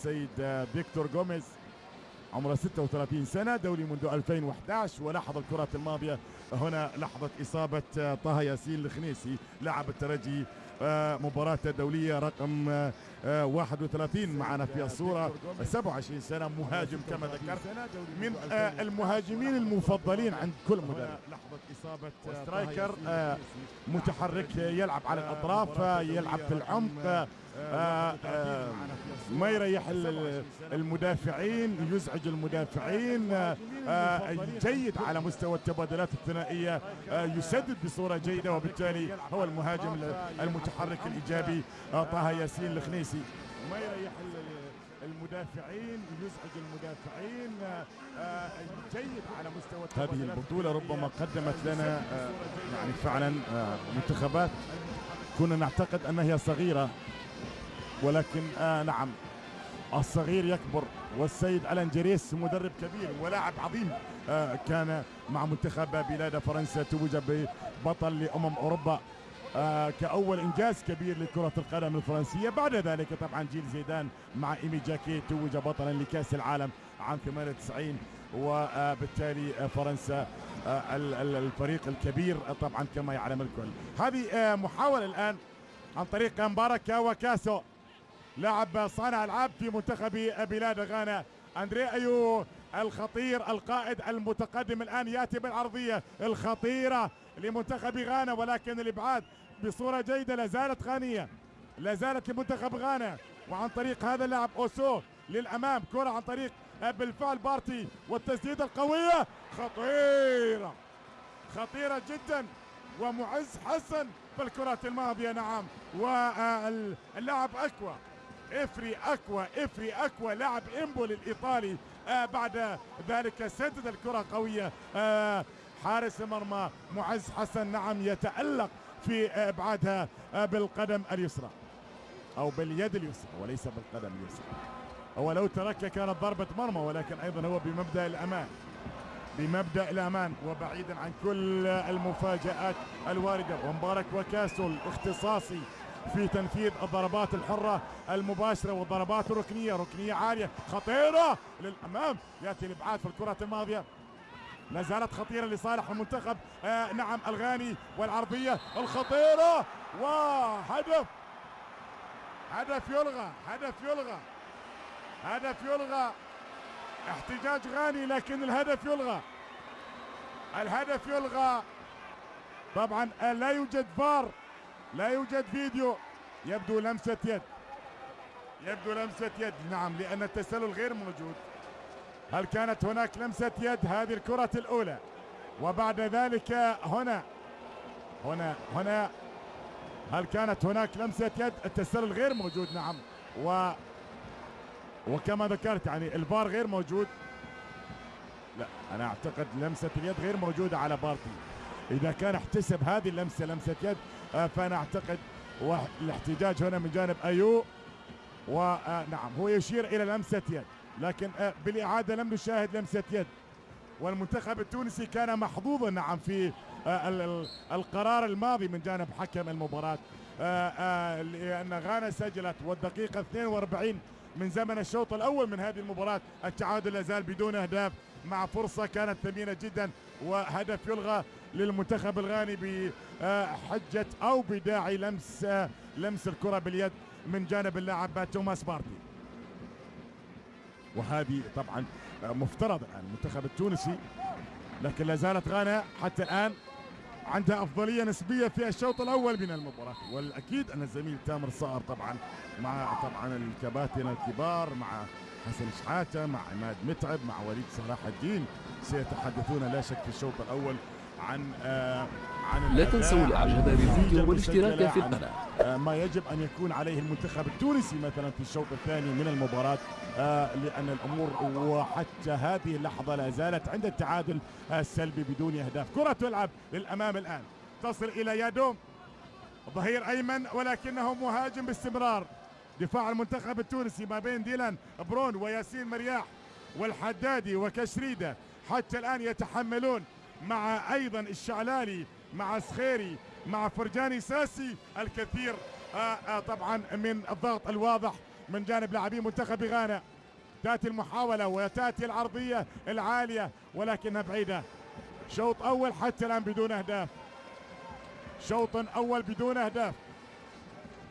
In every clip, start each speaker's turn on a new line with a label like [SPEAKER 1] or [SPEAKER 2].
[SPEAKER 1] السيد فيكتور جوميز عمره 36 سنة دولي منذ 2011 ولاحظ الكرات الماضية هنا لحظة إصابة طه ياسين الخنيسي لاعب الترجي مباراة دولية رقم آه، آه، 31 معنا في الصورة. 27 سنة مهاجم كما ذكرت من آه، المهاجمين المفضلين عند كل مدرب. لحظة إصابة striker آه، متحرك يلعب على الأطراف يلعب في العمق آه، آه، آه، ما يريح ال- المدافعين يزعج المدافعين آه، جيد على مستوى التبادلات الثنائية آه، يسدد بصورة جيدة وبالتالي هو المهاجم المتحرك الإيجابي آه، طه ياسين الخنيسي. ما يريح ال- المدافعين يزعج المدافعين آه، آه، جيد على مستوى هذه البطولة ربما قدمت لنا آه، يعني فعلا آه، منتخبات. كنا نعتقد أنها صغيرة ولكن آه نعم. الصغير يكبر والسيد ألان جريس مدرب كبير ولاعب عظيم آه كان مع منتخب بلاد فرنسا توج ببطل لأمم أوروبا آه كأول إنجاز كبير لكرة القدم الفرنسية. بعد ذلك طبعا جيل زيدان مع إيمي جاكي توج بطلا لكأس العالم عام 98 وبالتالي فرنسا آه، ال- ال- الفريق الكبير طبعا كما يعلم الكل. هذه محاولة الآن عن طريق مباركة وكاسو. لاعب صانع العاب في منتخب بلاد غانا. أندري أيو الخطير القائد المتقدم الآن يأتي بالعرضية. الخطيرة لمنتخب غانا ولكن الإبعاد بصورة جيدة لا زالت غانية. لا زالت لمنتخب غانا. وعن طريق هذا اللاعب أوسو للأمام. كرة عن طريق بالفعل بارتي والتسديده القوية. خطيرة. خطيرة جدا ومعز حسن في الكرات الماضية. نعم. واللاعب أكوا إفري اكوا إفري اكوا لاعب امبولي الايطالي آه بعد ذلك سدد الكرة قوية. آه حارس المرمى معز حسن نعم يتألق في إبعادها آه بالقدم اليسرى. أو باليد اليسرى وليس بالقدم اليسرى. هو لو تركها كانت ضربة مرمى ولكن أيضا هو بمبدأ الأمان. بمبدأ الأمان وبعيدا عن كل المفاجآت الواردة. ومبارك وكاسو الاختصاصي في تنفيذ الضربات الحرة المباشرة والضربات الركنية. ركنية عالية. خطيرة للأمام. يأتي الإبعاد في الكرات الماضية. لا زالت خطيرة لصالح المنتخب. آه نعم الغاني والعرضية. الخطيرة. وهدف. هدف يلغى. هدف يلغى. هدف يلغى. احتجاج غاني لكن الهدف يلغى. الهدف يلغى. طبعا لا يوجد فار. لا يوجد فيديو. يبدو لمسة يد. يبدو لمسة يد. نعم لأن التسلل غير موجود. هل كانت هناك لمسة يد؟ هذه الكرة الأولى. وبعد ذلك هنا. هنا هنا. هل كانت هناك لمسة يد؟ التسلل غير موجود نعم. و وكما ذكرت يعني الفار غير موجود. لا أنا أعتقد لمسة اليد غير موجودة على بارتي. إذا كان احتسب هذه اللمسة لمسة يد فأنا أعتقد والاحتجاج هنا من جانب أيو. ونعم هو يشير إلى لمسة يد لكن آه، بالإعادة لم نشاهد لمسة يد. والمنتخب التونسي كان محظوظا نعم في ال- ال- القرار الماضي من جانب حكم المباراة. آه، لأن غانا سجلت والدقيقة 42 من زمن الشوط الأول من هذه المباراة. التعادل لا زال بدون أهداف مع فرصة كانت ثمينة جدا وهدف يلغى للمنتخب الغاني بحجة أو بداعي لمس لمس الكرة باليد من جانب اللاعب توماس بارتي وهذه طبعا مفترض الان المنتخب التونسي لكن لا زالت غانا حتى الآن عندها أفضلية نسبية في الشوط الأول من المباراة. والأكيد أن الزميل تامر صقر طبعا مع طبعا الكباتن الكبار مع حسن شحاتة مع عماد متعب مع وليد صلاح الدين سيتحدثون لا شك في الشوط الأول عن آه عن
[SPEAKER 2] لا تنسوا
[SPEAKER 1] الإعجاب
[SPEAKER 2] بالفيديو والاشتراك في القناة.
[SPEAKER 1] ما يجب أن يكون عليه المنتخب التونسي مثلا في الشوط الثاني من المباراة آه، لأن الأمور وحتى هذه اللحظة لا زالت عند التعادل السلبي بدون أهداف. كرة تلعب للأمام الآن. تصل إلى يادوم. ظهير أيمن ولكنه مهاجم باستمرار. دفاع المنتخب التونسي ما بين ديلان برون وياسين مرياح والحدادي وكشريدة حتى الآن يتحملون. مع أيضا الشعلالي مع سخيري مع فرجاني ساسي الكثير آه آه طبعا من الضغط الواضح من جانب لاعبي منتخب غانا. تأتي المحاولة وتأتي العرضية العالية ولكنها بعيدة. شوط أول حتى الآن بدون أهداف. شوط أول بدون أهداف.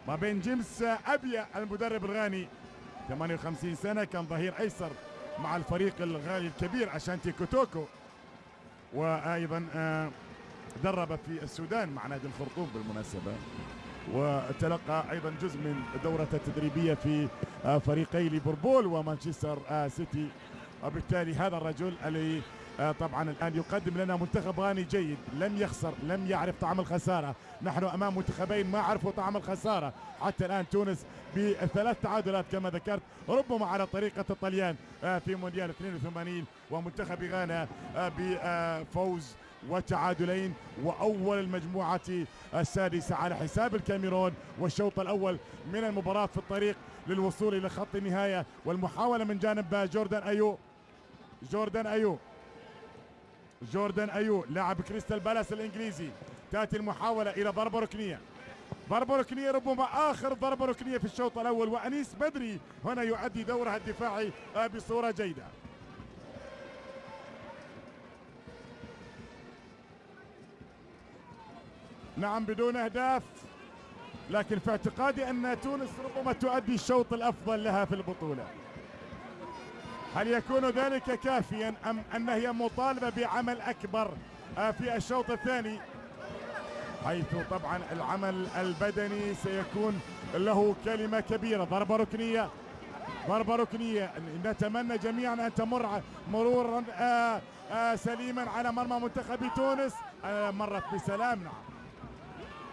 [SPEAKER 1] ما بين جيمس ابيا المدرب الغاني 58 سنة كان ظهير أيسر مع الفريق الغالي الكبير أشانتي كوتوكو. وأيضا آه، درب في السودان مع نادي الخرطوم بالمناسبة. وتلقى أيضا جزء من دورته التدريبيه في آه، فريقي ليفربول ومانشستر آه، سيتي. وبالتالي هذا الرجل اللي طبعا الآن يقدم لنا منتخب غاني جيد. لم يخسر لم يعرف طعم الخسارة. نحن أمام منتخبين ما عرفوا طعم الخسارة. حتى الآن تونس بثلاث تعادلات كما ذكرت ربما على طريقة الطليان في مونديال 82 ومنتخب غانا بفوز وتعادلين وأول المجموعة السادسة على حساب الكاميرون والشوط الأول من المباراة في الطريق للوصول إلى خط النهاية والمحاولة من جانب جوردان أيو. جوردان أيو. جوردان أيو لاعب كريستال بالاس الإنجليزي تأتي المحاولة إلى ضربه ركنيه ضربة ركنية ربما آخر ضربة ركنية في الشوط الأول وأنيس بدري هنا يؤدي دورها الدفاعي بصورة جيدة. نعم بدون أهداف لكن في اعتقادي أن تونس ربما تؤدي الشوط الأفضل لها في البطولة. هل يكون ذلك كافيا أم أن هي مطالبة بعمل أكبر آه، في الشوط الثاني؟ حيث طبعا العمل البدني سيكون له كلمة كبيرة. ضربة ركنية. ضربة ركنية. نتمنى جميعا أن تمر مرورا آه، آه، سليما على مرمى منتخب تونس. مرت بسلام. نعم.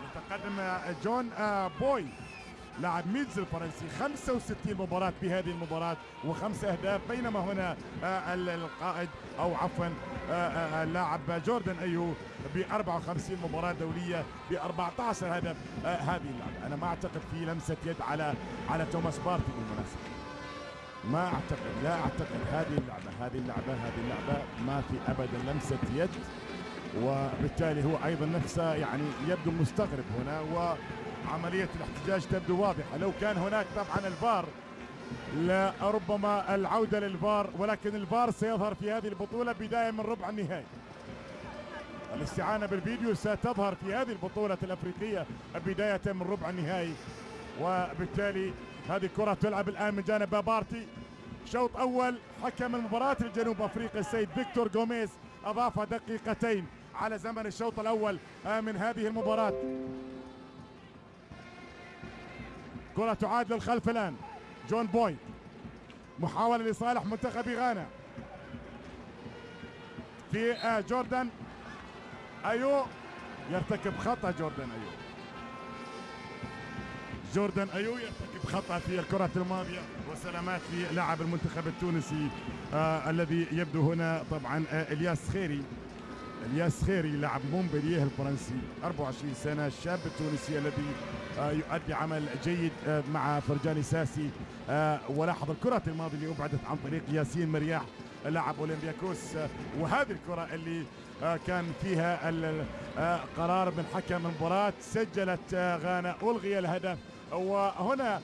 [SPEAKER 1] يتقدم جون بوي. لاعب ميتز الفرنسي. 65 مباراة في هذه المباراة وخمس أهداف بينما هنا آه، القائد أو عفوا آه، آه، اللاعب جوردن أيو ب 54 مباراة دولية ب 14 هدف هذه اللعبة. أنا ما أعتقد في لمسة يد على على توماس بارتي بالمناسبة. ما أعتقد لا أعتقد. هذه اللعبة هذه اللعبة هذه اللعبة ما في أبدا لمسة يد وبالتالي هو أيضا نفسه يعني يبدو مستغرب هنا و عملية الاحتجاج تبدو واضحة. لو كان هناك طبعا الفار لربما العودة للفار ولكن الفار سيظهر في هذه البطولة بداية من ربع النهائي. الاستعانة بالفيديو ستظهر في هذه البطولة الأفريقية بداية من ربع النهائي. وبالتالي هذه كرة تلعب الآن من جانب بارتي. شوط أول حكم المباراة الجنوب أفريقي السيد فيكتور جوميز أضاف دقيقتين على زمن الشوط الأول من هذه المباراة. كرة تعاد للخلف الآن. جون بوي. محاولة لصالح منتخب غانا. في آه، جوردان أيو. يرتكب خطأ جوردان أيو. جوردان أيو يرتكب خطأ في الكرة الماضية. وسلامات للاعب المنتخب التونسي آه الذي يبدو هنا طبعا آه إلياس خيري. الياس سخيري لاعب مونبلييه الفرنسي 24 سنة الشاب التونسي الذي آه، يؤدي عمل جيد آه، مع فرجاني ساسي. آه، ولاحظ الكرة الماضية اللي أبعدت عن طريق ياسين مرياح لاعب أولمبياكوس. وهذه الكرة اللي كان فيها قرار من حكم المباراة. سجلت غانا ألغي الهدف. وهنا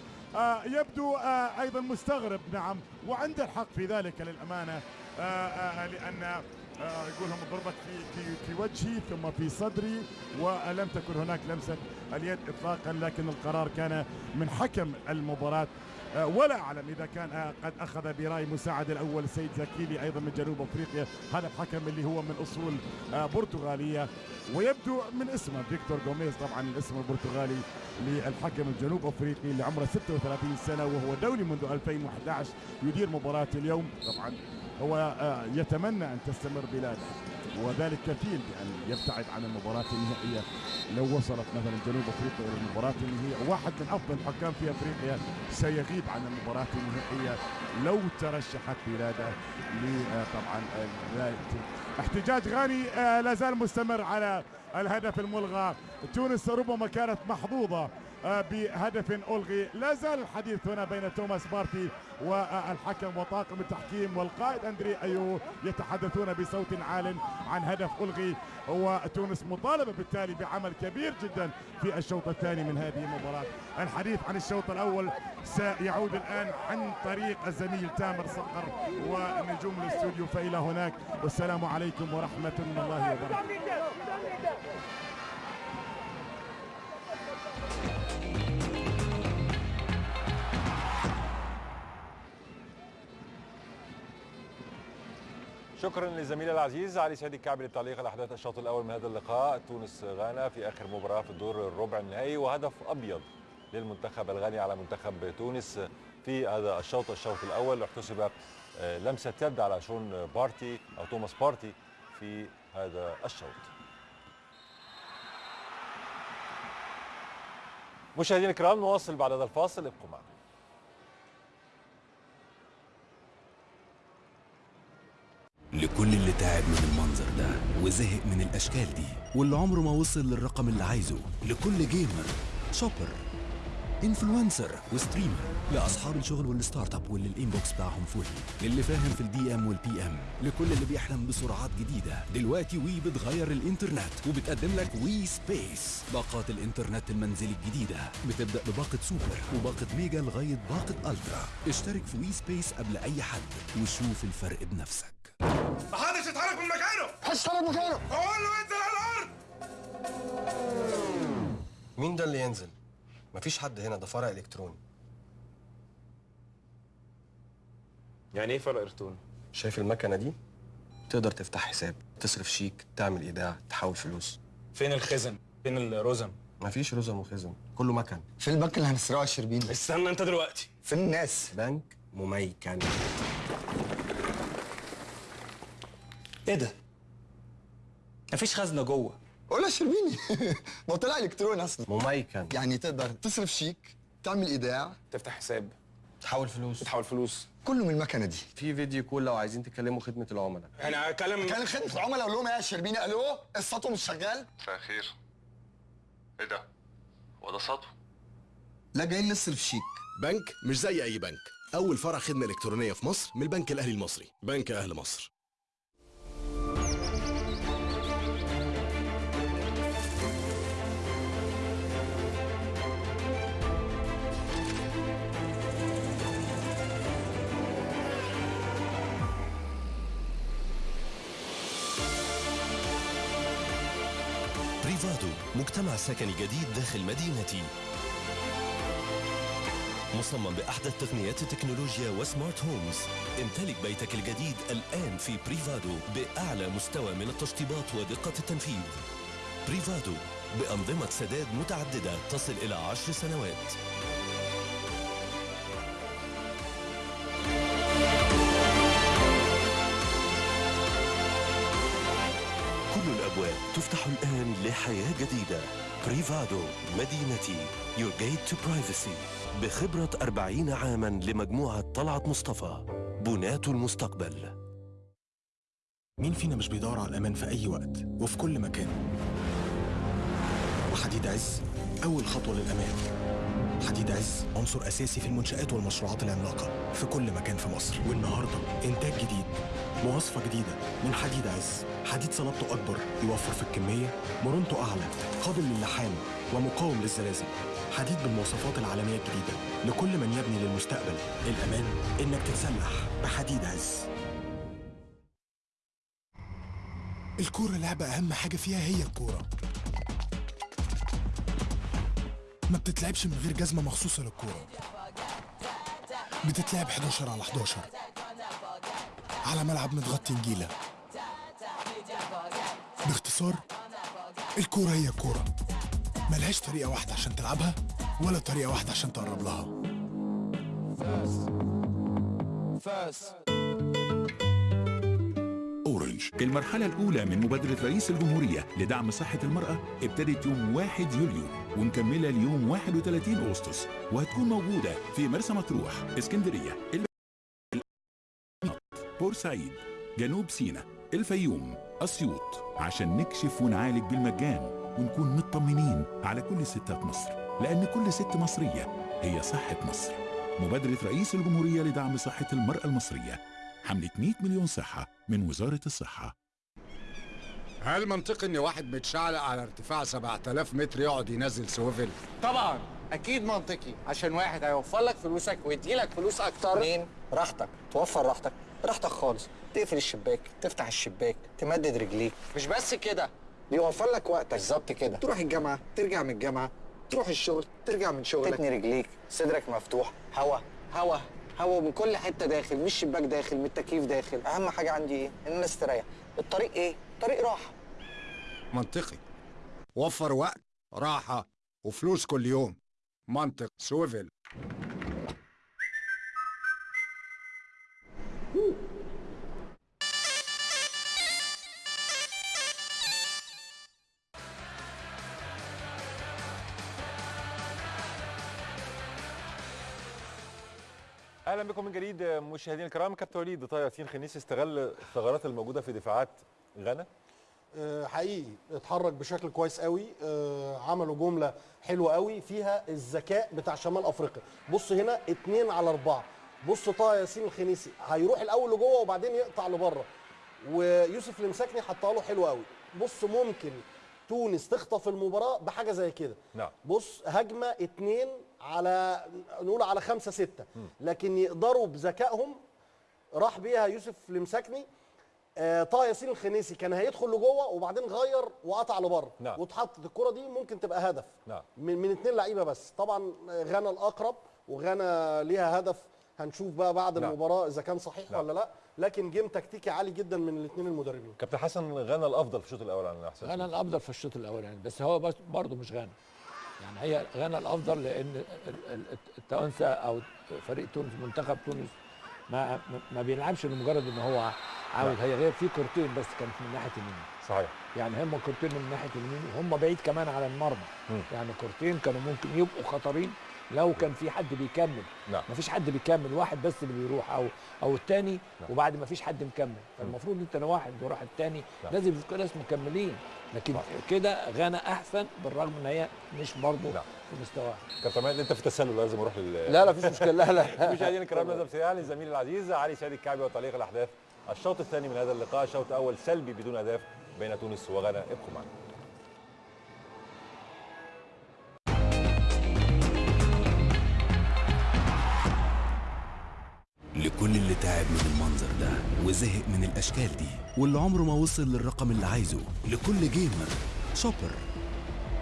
[SPEAKER 1] يبدو أيضا مستغرب. نعم وعنده الحق في ذلك للأمانة لأن آه، يقول لهم ضربت في في في وجهي ثم في صدري ولم تكن هناك لمسة اليد اطلاقا لكن القرار كان من حكم المباراة. آه، ولا أعلم إذا كان آه، قد أخذ برأي مساعد الأول سيد زكيلي أيضا من جنوب أفريقيا. هذا الحكم اللي هو من أصول برتغالية ويبدو من اسمه فيكتور جوميز طبعا الاسم البرتغالي للحكم الجنوب أفريقي اللي عمره 36 سنة وهو دولي منذ 2011 يدير مباراة اليوم. طبعا هو آه، يتمنى أن تستمر بلاده وذلك كفيل بأن يبتعد عن المباراة النهائية. لو وصلت مثلا جنوب أفريقيا إلى المباراة النهائية واحد من أفضل الحكام في أفريقيا سيغيب عن المباراة النهائية. لو ترشحت بلاده طبعا احتجاج غاني آه، لا زال مستمر على الهدف الملغى. تونس ربما كانت محظوظة آه، بهدف ألغي. لا زال الحديث هنا بين توماس بارتي والحكم وطاقم التحكيم والقائد أندري أيو يتحدثون بصوت عال عن هدف ألغي. وتونس مطالبة بالتالي بعمل كبير جدا في الشوط الثاني من هذه المباراة. الحديث عن الشوط الأول سيعود الآن عن طريق الزميل تامر صقر ونجوم الاستوديو فإلى هناك. والسلام عليكم ورحمة الله وبركاته.
[SPEAKER 2] شكرا لزميلي العزيز علي سعيد الكعبي للتعليق على احداث الشوط الأول من هذا اللقاء. تونس غانا في آخر مباراة في الدور الربع النهائي وهدف أبيض للمنتخب الغاني على منتخب تونس في هذا الشوط الشوط الأول. احتسب آه، لمسة يد على شون بارتي أو توماس بارتي في هذا الشوط. مشاهدينا الكرام نواصل بعد هذا الفاصل. ابقوا معنا.
[SPEAKER 3] لكل اللي تعب من المنظر ده وزهق من الأشكال دي. واللي عمره ما وصل للرقم اللي عايزه. لكل gamer shopper influencer و streamer. لأصحاب الشغل وال startup واللي ال inbox بتاعهم فل. للي فاهم في ال DM وال PM لكل اللي بيحلم بسرعات جديدة. دلوقتي WE بتغير الإنترنت وبتقدم لك WE Space باقات الإنترنت المنزلي الجديدة. بتبدأ بباقة سوبر وباقة Mega لغاية باقة Ultra. اشترك في WE Space قبل أي حد وشوف الفرق بنفسك.
[SPEAKER 4] محدش يتحرك من مكانه
[SPEAKER 5] محدش يتحرك مكانه
[SPEAKER 4] أقول له انزل على الأرض
[SPEAKER 5] مين ده اللي ينزل؟ مفيش حد هنا ده فرع إلكتروني
[SPEAKER 6] يعني إيه فرق ارتون؟
[SPEAKER 5] شايف المكنة دي؟ تقدر تفتح حساب تصرف شيك تعمل إيداع تحول فلوس
[SPEAKER 6] فين الخزن؟ فين الرزم؟
[SPEAKER 5] مفيش رزم وخزن كله مكن
[SPEAKER 7] فين البنك اللي هنسرقه الشربين
[SPEAKER 6] استنى أنت دلوقتي
[SPEAKER 7] فين الناس
[SPEAKER 5] بنك مميكن
[SPEAKER 8] إيه ده؟ مفيش خزنة جوه.
[SPEAKER 7] قول يا شربيني ما هو طلع إلكتروني أصلا.
[SPEAKER 5] مميكن
[SPEAKER 7] يعني تقدر تصرف شيك تعمل إيداع.
[SPEAKER 6] تفتح حساب.
[SPEAKER 5] تحول فلوس.
[SPEAKER 6] تحول فلوس.
[SPEAKER 7] كله من المكنة دي.
[SPEAKER 5] في فيديو كول لو عايزين تكلموا خدمة العملاء.
[SPEAKER 6] أنا هكلم
[SPEAKER 7] كان خدمة العملاء أقول لهم إيه يا شربيني ألو السطو مش شغال.
[SPEAKER 4] مساء الخير. إيه ده؟ هو ده سطو؟
[SPEAKER 7] لا جايين نصرف شيك.
[SPEAKER 9] بنك مش زي أي بنك. أول فرع خدمة إلكترونية في مصر من البنك الأهلي المصري. بنك أهل مصر.
[SPEAKER 3] مجتمع سكني جديد داخل مدينتي. مصمم بأحدث تقنيات التكنولوجيا و smart homes. امتلك بيتك الجديد الآن في Privado بأعلى مستوى من التشطيبات ودقة التنفيذ. Privado بأنظمة سداد متعددة تصل إلى عشر سنوات. تفتح الآن لحياة جديدة. بريفادو مدينتي. Your Gate to Privacy. بخبرة 40 عاما لمجموعة طلعت مصطفى. بناة المستقبل.
[SPEAKER 10] مين فينا مش بيدور على الأمان في أي وقت وفي كل مكان؟ وحديد عز أول خطوة للأمان. حديد عز عنصر أساسي في المنشآت والمشروعات العملاقة في كل مكان في مصر. والنهاردة إنتاج جديد. مواصفة جديدة من حديد عز. حديد صلابته أكبر يوفر في الكمية. مرونته أعلى قابل للحام ومقاوم للزلازل. حديد بالمواصفات العالمية الجديدة لكل من يبني للمستقبل. الأمان إنك تتسلح بحديد عز.
[SPEAKER 11] الكورة لعبة أهم حاجة فيها هي الكورة. ما بتتلعبش من غير جزمة مخصوصة للكورة. بتتلعب 11 على 11 على ملعب متغطي نجيلة. باختصار الكورة هي الكورة. ملهاش طريقة واحدة عشان تلعبها ولا طريقة واحدة عشان تقرب لها.
[SPEAKER 12] أورنج المرحلة الأولى من مبادرة رئيس الجمهورية لدعم صحة المرأة ابتدت يوم 1 يوليو ومكملة ليوم 31 أغسطس وهتكون موجودة في مرسى مطروح إسكندرية. بورسعيد جنوب سيناء الفيوم أسيوط عشان نكشف ونعالج بالمجان ونكون مطمنين على كل ستات مصر لأن كل ست مصرية هي صحة مصر. مبادرة رئيس الجمهورية لدعم صحة المرأة المصرية حملة 100 مليون صحة من وزارة الصحة.
[SPEAKER 13] هل منطقي إن واحد متشعلق على ارتفاع 7000 متر يقعد ينزل سويفل؟
[SPEAKER 14] طبعا أكيد منطقي. عشان واحد هيوفر لك فلوسك ويديلك فلوس أكتر.
[SPEAKER 5] اتنين راحتك. توفر راحتك. راحتك خالص. تقفل الشباك تفتح الشباك تمدد رجليك.
[SPEAKER 14] مش بس كده.
[SPEAKER 5] بيوفر لك وقتك.
[SPEAKER 14] بالظبط كده.
[SPEAKER 5] تروح الجامعة ترجع من الجامعة. تروح الشغل ترجع من شغلك. تتني رجليك. صدرك مفتوح. هوا
[SPEAKER 14] هوا هوا من كل حتة داخل.
[SPEAKER 5] من الشباك داخل من التكييف داخل. أهم حاجة عندي إيه؟ إن أنا استريح الطريق إيه؟ طريق راحة.
[SPEAKER 13] منطقي. وفر وقت راحة وفلوس كل يوم. منطق سويفل.
[SPEAKER 2] أهلا بكم من جديد مشاهدينا الكرام. كابتن وليد طه ياسين خنيسي استغل الثغرات الموجودة في دفاعات غانا.
[SPEAKER 15] آه، حقيقي اتحرك بشكل كويس قوي. آه، عملوا جملة حلوة قوي فيها الذكاء بتاع شمال أفريقيا. بص هنا اتنين على أربعة. بص طه ياسين الخنيسي هيروح الأول لجوه وبعدين يقطع لبره. ويوسف المساكني حطها له حلو قوي بص ممكن تونس تخطف المباراة بحاجة زي كده.
[SPEAKER 2] نعم.
[SPEAKER 15] بص هجمة اتنين على نقول على خمسة ستة. لكن يقدروا بذكائهم راح بيها يوسف المساكني آه طه ياسين الخنيسي كان هيدخل لجوه وبعدين غير وقطع لبره.
[SPEAKER 2] نعم.
[SPEAKER 15] واتحطت الكرة دي ممكن تبقى هدف.
[SPEAKER 2] نعم.
[SPEAKER 15] من من اثنين لعيبة بس. طبعا غانا الأقرب وغانا ليها هدف هنشوف بقى بعد
[SPEAKER 2] نعم.
[SPEAKER 15] المباراة إذا كان صحيح
[SPEAKER 2] نعم.
[SPEAKER 15] ولا لا. لكن جيم تكتيكي عالي جدا من الاثنين المدربين.
[SPEAKER 2] كابتن حسن غانا الأفضل في الشوط الأول على احسن
[SPEAKER 16] غانا الأفضل في الشوط الاولاني بس هو بس برضه مش غانا يعني هي غانا الأفضل لأن ال- ال- التوانسة أو فريق تونس منتخب تونس ما ما بيلعبش لمجرد إن هو عاوز. هي غير في كورتين بس كانت من ناحية اليمين.
[SPEAKER 2] صحيح.
[SPEAKER 16] يعني هم كورتين من ناحية اليمين وهم بعيد كمان على المرمى. يعني كورتين كانوا ممكن يبقوا خطرين لو كان في حد بيكمل.
[SPEAKER 2] نعم.
[SPEAKER 16] ما فيش حد بيكمل واحد بس اللي بيروح أو أو الثاني
[SPEAKER 2] نعم.
[SPEAKER 16] وبعد ما فيش حد مكمل. فالمفروض أنت لو واحد وراح الثاني
[SPEAKER 2] نعم.
[SPEAKER 16] لازم يكون ناس مكملين. لكن كده غانا أحسن بالرغم إن هي مش برضه في مستواها.
[SPEAKER 2] كابتن أنت في تسلل لازم أروح لل
[SPEAKER 16] لا، لا، مفيش مشكلة. لا، لا.
[SPEAKER 2] مشاهدينا الكرام نذهب سريعا لزميلي العزيز علي سعيد الكعبي وتعليق الأحداث. الشوط الثاني من هذا اللقاء شوط أول سلبي بدون أهداف بين تونس وغانا. ابقوا معنا.
[SPEAKER 3] لكل اللي تعب من المنظر ده وزهق من الأشكال دي. واللي عمره ما وصل للرقم اللي عايزه. لكل gamer shopper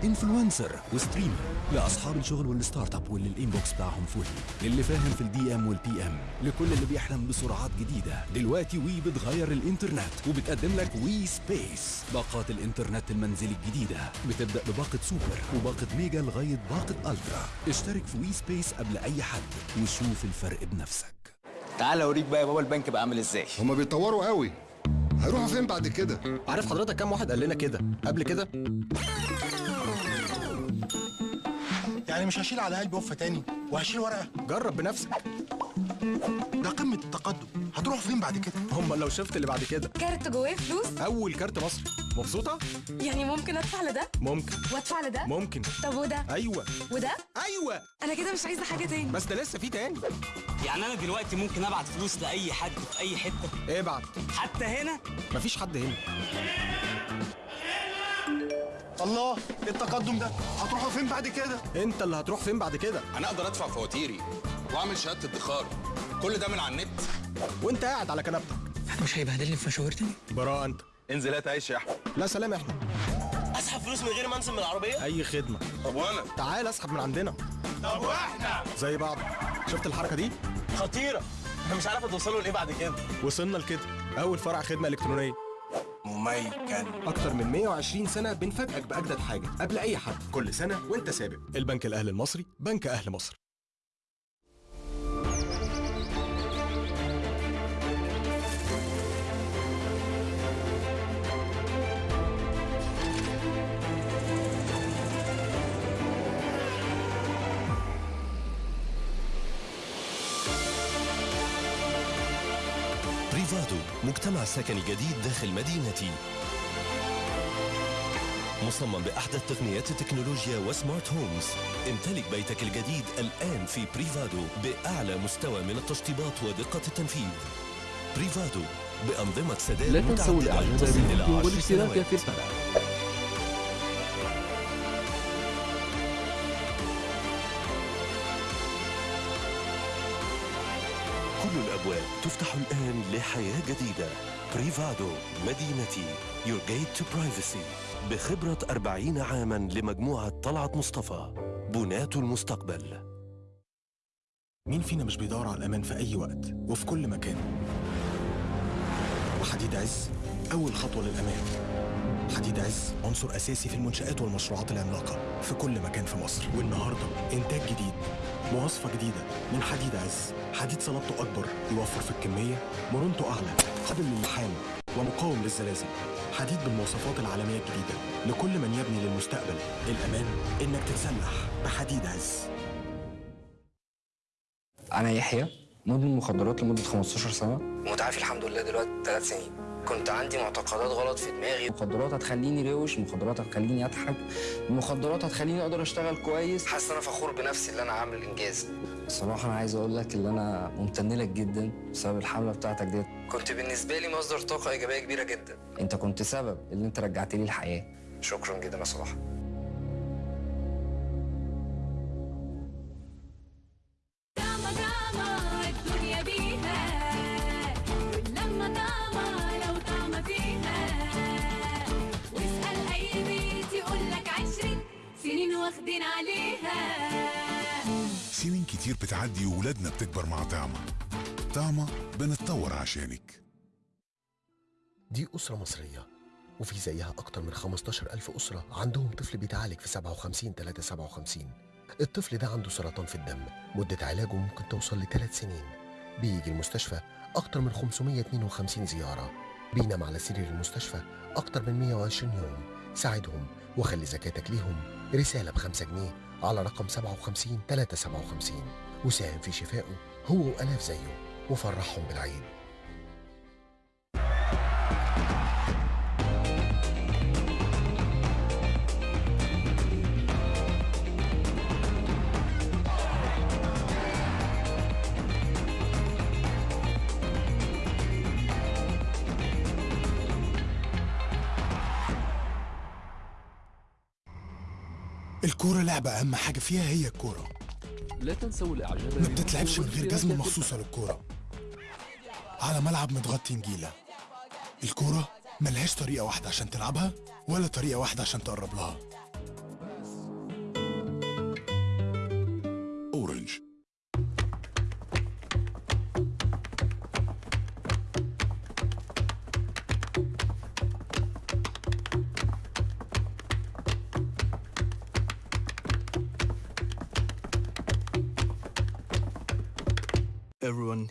[SPEAKER 3] influencer و streamer لأصحاب الشغل وال startup واللي ال inbox بتاعهم فل للي فاهم في ال DM وال PM لكل اللي بيحلم بسرعات جديدة. دلوقتي WE بتغير الإنترنت وبتقدم لك WE Space باقات الإنترنت المنزلي الجديدة. بتبدأ بباقة سوبر وباقة Mega لغاية باقة Ultra اشترك في WE Space قبل أي حد وشوف الفرق بنفسك.
[SPEAKER 17] تعال اوريك بقى يا بابا البنك بقى عامل إزاي.
[SPEAKER 7] هما بيتطوروا قوي. هيروحوا فين بعد كده؟
[SPEAKER 5] عارف حضرتك كام واحد قال لنا كده قبل كده؟
[SPEAKER 11] يعني مش هشيل على قلبي وفة تاني وهشيل ورقة.
[SPEAKER 5] جرب بنفسك.
[SPEAKER 11] ده قمة التقدم. هتروح فين بعد كده؟
[SPEAKER 5] هم لو شفت اللي بعد كده.
[SPEAKER 18] كارت جواه فلوس؟
[SPEAKER 5] أول كارت مصري مبسوطة؟
[SPEAKER 18] يعني ممكن أدفع لده؟
[SPEAKER 5] ممكن.
[SPEAKER 18] وأدفع لده؟
[SPEAKER 5] ممكن.
[SPEAKER 18] طب وده؟
[SPEAKER 5] أيوه.
[SPEAKER 18] وده؟
[SPEAKER 5] أيوه.
[SPEAKER 18] أنا كده مش عايزة حاجة تاني.
[SPEAKER 5] بس ده لسه في تاني.
[SPEAKER 17] يعني أنا دلوقتي ممكن أبعت فلوس لأي حد في أي حتة؟
[SPEAKER 5] ابعت
[SPEAKER 17] حتى هنا؟
[SPEAKER 5] مفيش حد هنا.
[SPEAKER 11] الله إيه التقدم ده هتروحوا فين بعد كده؟
[SPEAKER 5] انت اللي هتروح فين بعد كده؟
[SPEAKER 19] أنا أقدر أدفع فواتيري وأعمل شهادة ادخار. كل ده من على النت.
[SPEAKER 5] وأنت قاعد على كنبتك.
[SPEAKER 17] مش هيبهدلني في مشاوير تاني؟
[SPEAKER 5] براءة أنت.
[SPEAKER 19] انزل هات عيش يا أحمد.
[SPEAKER 5] لا سلام إحنا
[SPEAKER 17] أسحب فلوس من غير ما أنزل من العربية؟
[SPEAKER 5] أي خدمة.
[SPEAKER 19] طب وأنا؟
[SPEAKER 5] تعال أسحب من عندنا.
[SPEAKER 17] طب وإحنا؟
[SPEAKER 5] زي بعض. شفت الحركة دي؟
[SPEAKER 17] خطيرة. أنا مش عارف توصلوا لإيه بعد كده.
[SPEAKER 5] وصلنا لكده. أول فرع خدمة إلكترونية.
[SPEAKER 17] مميكن
[SPEAKER 5] أكتر من 120 سنة بنفاجئك بأجدد حاجة. قبل أي حد. كل سنة وأنت سابق. البنك الأهلي المصري بنك أهل مصر.
[SPEAKER 20] مجتمع سكني جديد داخل مدينتي. مصمم بأحدث تقنيات التكنولوجيا و smart homes. امتلك بيتك الجديد الآن في Privado بأعلى مستوى من التشطيبات ودقة التنفيذ. Privado بأنظمة سداد
[SPEAKER 21] لا تنسوا
[SPEAKER 20] إلى
[SPEAKER 21] بالفيديو
[SPEAKER 20] 10
[SPEAKER 21] والاشتراك. في القناة.
[SPEAKER 20] الأبواب. تفتح الآن لحياة جديدة. بريفادو مدينتي. Your Gate to Privacy. بخبرة 40 عاما لمجموعة طلعت مصطفى. بناة المستقبل.
[SPEAKER 10] مين فينا مش بيدور على الأمان في أي وقت وفي كل مكان؟ وحديد عز أول خطوة للأمان. حديد عز عنصر أساسي في المنشآت والمشروعات العملاقة في كل مكان في مصر. والنهاردة إنتاج جديد. مواصفة جديدة من حديد عز. حديد صلابته أكبر يوفر في الكمية. مرونته أعلى قابل للحام ومقاوم للزلازل. حديد بالمواصفات العالمية الجديدة لكل من يبني للمستقبل. الأمان إنك تتسلح بحديد عز.
[SPEAKER 22] أنا يحيى مدمن مخدرات لمدة 15 سنة. متعافي الحمد لله دلوقتي 3 سنين. كنت عندي معتقدات غلط في دماغي. مخدرات هتخليني روش مخدرات هتخليني اضحك مخدرات هتخليني أقدر اشتغل كويس. حاسس إن أنا فخور بنفسي اللي أنا عامل إنجاز. الصراحة أنا عايز أقول لك إن أنا ممتن لك جدا بسبب الحملة بتاعتك ديت كنت بالنسبة لي مصدر طاقة إيجابية كبيرة جدا. أنت كنت سبب اللي أنت رجعت لي الحياة. شكرا جدا يا صلاح.
[SPEAKER 11] كتير بتعدي وولادنا بتكبر مع طعمة. طعمة بنتطور عشانك.
[SPEAKER 23] دي أسرة مصرية وفي زيها أكتر من 15 ألف أسرة عندهم طفل بيتعالج في 57 3 57 الطفل ده عنده سرطان في الدم مدة علاجه ممكن توصل لثلاث سنين. بيجي المستشفى أكتر من 552 زيارة. بينام على سرير المستشفى أكتر من 120 يوم. ساعدهم وخلي زكاتك ليهم رسالة بخمسة جنيه. على رقم 57 357 وساهم في شفائه هو وألاف زيه. وفرحهم بالعيد.
[SPEAKER 11] الكورة لعبة أهم حاجة فيها هي الكورة.
[SPEAKER 21] لا تنسوا الإعجاب
[SPEAKER 11] ما بتتلعبش من غير جزمة مخصوصة للكورة. على ملعب متغطي نجيلة. الكورة ملهاش طريقة واحدة عشان تلعبها ولا طريقة واحدة عشان تقرب لها.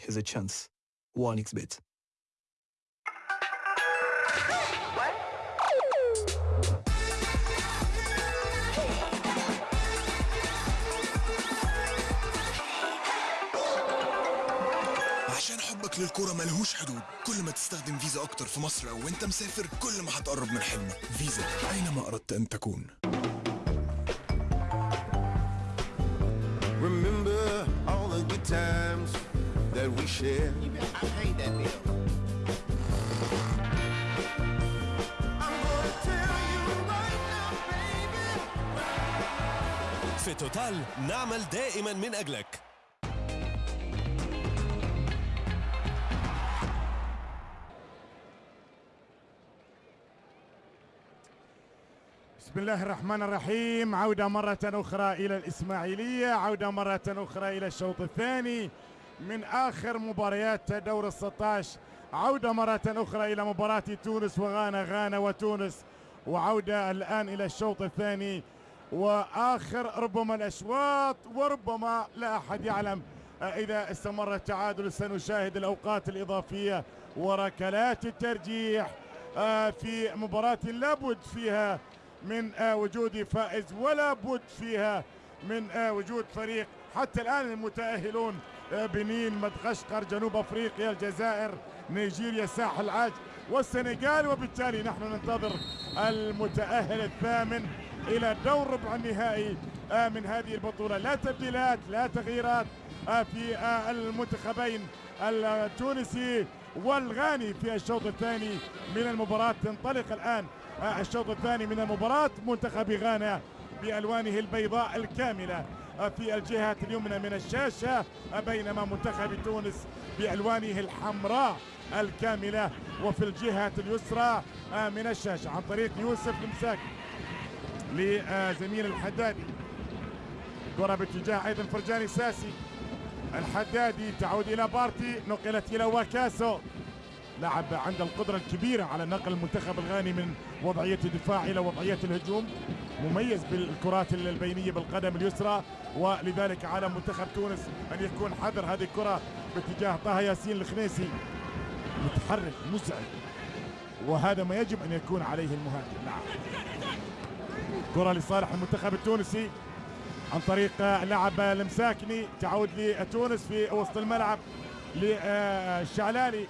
[SPEAKER 24] Has a chance. 1xbet.
[SPEAKER 11] عشان حبك للكورة ملهوش حدود كل ما تستخدم فيزا أكتر في مصر أو وأنت مسافر كل ما هتقرب من حلمك فيزا أينما أردت أن تكون
[SPEAKER 25] shared. I hate that bill.
[SPEAKER 3] في توتال نعمل دائما من أجلك
[SPEAKER 1] بسم الله الرحمن الرحيم عودة مرة أخرى إلى الإسماعيلية عودة مرة أخرى إلى الشوط الثاني من آخر مباريات دور الستاش. عودة مرة أخرى إلى مباراة تونس وغانا غانا وتونس. وعودة الآن إلى الشوط الثاني. وآخر ربما الأشواط وربما لا أحد يعلم. إذا استمر التعادل سنشاهد الأوقات الإضافية وركلات الترجيح آه، في مباراة لابد فيها من آه، وجود فائز ولا بد فيها من آه، وجود فريق. حتى الآن المتأهلون بنين مدغشقر جنوب أفريقيا الجزائر نيجيريا الساحل العاج والسنغال. وبالتالي نحن ننتظر المتأهل الثامن إلى دور ربع النهائي آه، من هذه البطولة. لا تبديلات لا تغييرات آه، في آه، المنتخبين التونسي والغاني في الشوط الثاني من المباراة. تنطلق الآن آه، الشوط الثاني من المباراة منتخب غانا بألوانه البيضاء الكاملة. آه، في الجهة اليمنى من الشاشة بينما منتخب تونس بألوانه الحمراء الكاملة وفي الجهة اليسرى من الشاشة عن طريق يوسف المساك لزميل الحدادي. كرة باتجاه أيضا فرجاني ساسي. الحدادي تعود إلى بارتي نقلت إلى واكاسو. لاعب عنده القدرة الكبيرة على نقل المنتخب الغاني من وضعية الدفاع إلى وضعية الهجوم. مميز بالكرات البينية بالقدم اليسرى ولذلك على منتخب تونس أن يكون حذر هذه الكرة باتجاه طه ياسين الخنيسي. متحرك مزعج وهذا ما يجب أن يكون عليه المهاجم. نعم. كرة لصالح المنتخب التونسي عن طريق لاعب المساكني تعود لتونس في وسط الملعب للشعلالي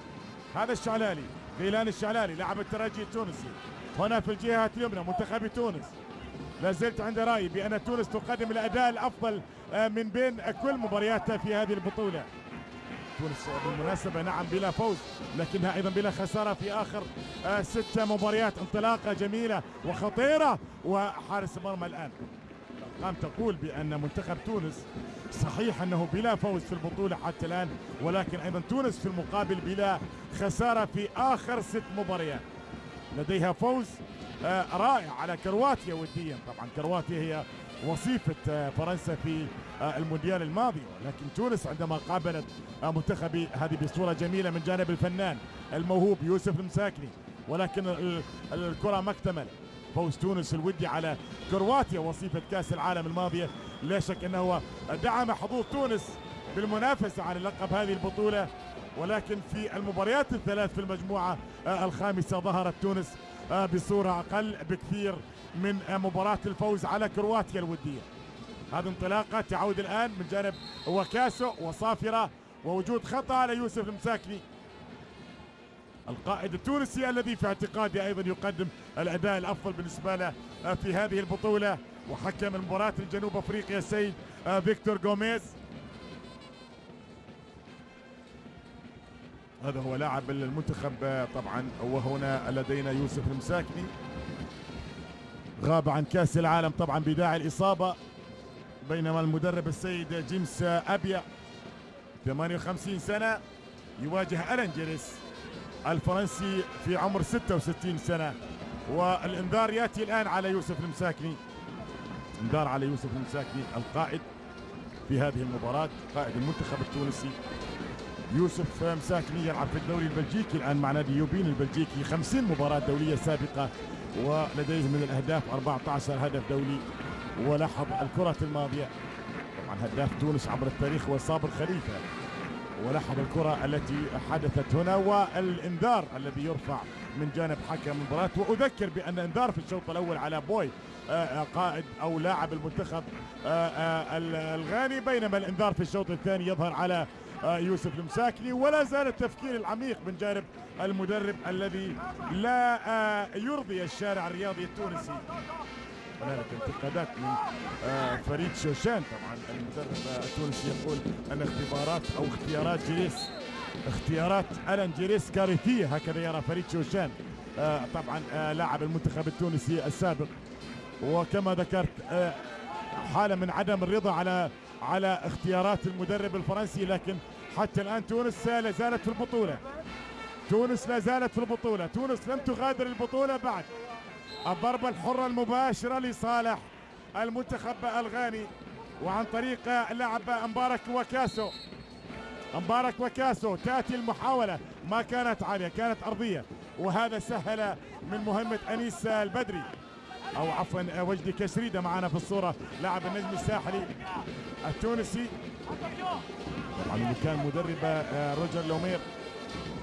[SPEAKER 1] هذا الشعلالي غيلان الشعلالي لاعب الترجي التونسي. هنا في الجهة اليمنى منتخب تونس. لا زلت عند رأيي بأن تونس تقدم الأداء الأفضل آه، من بين كل مبارياتها في هذه البطولة. تونس بالمناسبة نعم بلا فوز لكنها أيضا بلا خسارة في آخر آه، ست مباريات. انطلاقة جميلة وخطيرة وحارس المرمى الآن. الأرقام تقول بأن منتخب تونس صحيح أنه بلا فوز في البطولة حتى الآن ولكن أيضا تونس في المقابل بلا خسارة في آخر ست مباريات. لديها فوز رائع على كرواتيا وديا. طبعا كرواتيا هي وصيفة آه، فرنسا في آه، المونديال الماضي. لكن تونس عندما قابلت آه، منتخب هذه بصورة جميلة من جانب الفنان الموهوب يوسف المساكني ولكن ال- الكرة ما اكتمل فوز تونس الودي على كرواتيا وصيفة كأس العالم الماضية. لا شك أنه دعم حظوظ تونس بالمنافسة على لقب هذه البطولة. ولكن في المباريات الثلاث في المجموعة آه، الخامسة ظهرت تونس آه، بصورة أقل بكثير من آه، مباراة الفوز على كرواتيا الودية. هذه انطلاقة تعود الآن من جانب وكاسو وصافرة ووجود خطأ على يوسف المساكني. القائد التونسي الذي في اعتقادي أيضا يقدم الأداء الأفضل بالنسبة له آه، في هذه البطولة وحكم المباراة الجنوب أفريقيا السيد آه، فيكتور جوميز هذا هو لاعب المنتخب طبعا وهنا لدينا يوسف المساكني. غاب عن كأس العالم طبعا بداعي الإصابة بينما المدرب السيد جيمس أبيا 58 سنة يواجه ألان جيريس الفرنسي في عمر 66 سنة. والإنذار يأتي الآن على يوسف المساكني. إنذار على يوسف المساكني القائد في هذه المباراة قائد المنتخب التونسي. يوسف مساكني يلعب في الدوري البلجيكي الآن مع نادي يوبين البلجيكي 50 مباراة دولية سابقة ولديه من الأهداف 14 هدف دولي. ولاحظ الكرة الماضية طبعا هداف تونس عبر التاريخ هو صابر خليفة. ولاحظ الكرة التي حدثت هنا والإنذار الذي يرفع من جانب حكم المباراة. وأذكر بأن إنذار في الشوط الأول على بوي آه، آه، قائد أو لاعب المنتخب آه، ال- الغاني بينما الإنذار في الشوط الثاني يظهر على يوسف المساكني. ولا زال التفكير العميق من جانب المدرب الذي لا آه، يرضي الشارع الرياضي التونسي. هنالك انتقادات من آه، فريد شوشان. طبعا المدرب آه، التونسي يقول أن اختبارات أو اختيارات جريس اختيارات ألان جريس كارثية. هكذا يرى فريد شوشان آه، طبعا آه، لاعب المنتخب التونسي السابق. وكما ذكرت آه، حاله من عدم الرضا على على اختيارات المدرب الفرنسي لكن حتى الآن تونس لا زالت في البطولة. تونس لا زالت في البطولة. تونس لم تغادر البطولة بعد. الضربة الحرة المباشرة لصالح المنتخب الغاني وعن طريق لاعب مبارك وكاسو. مبارك وكاسو تأتي المحاولة. ما كانت عالية كانت أرضية. وهذا سهل من مهمة أنيس البدري. أو عفوا وجدي كشريدة معنا في الصورة. لاعب النجم الساحلي التونسي. طبعا اللي كان مدرب آه، روجر لومير.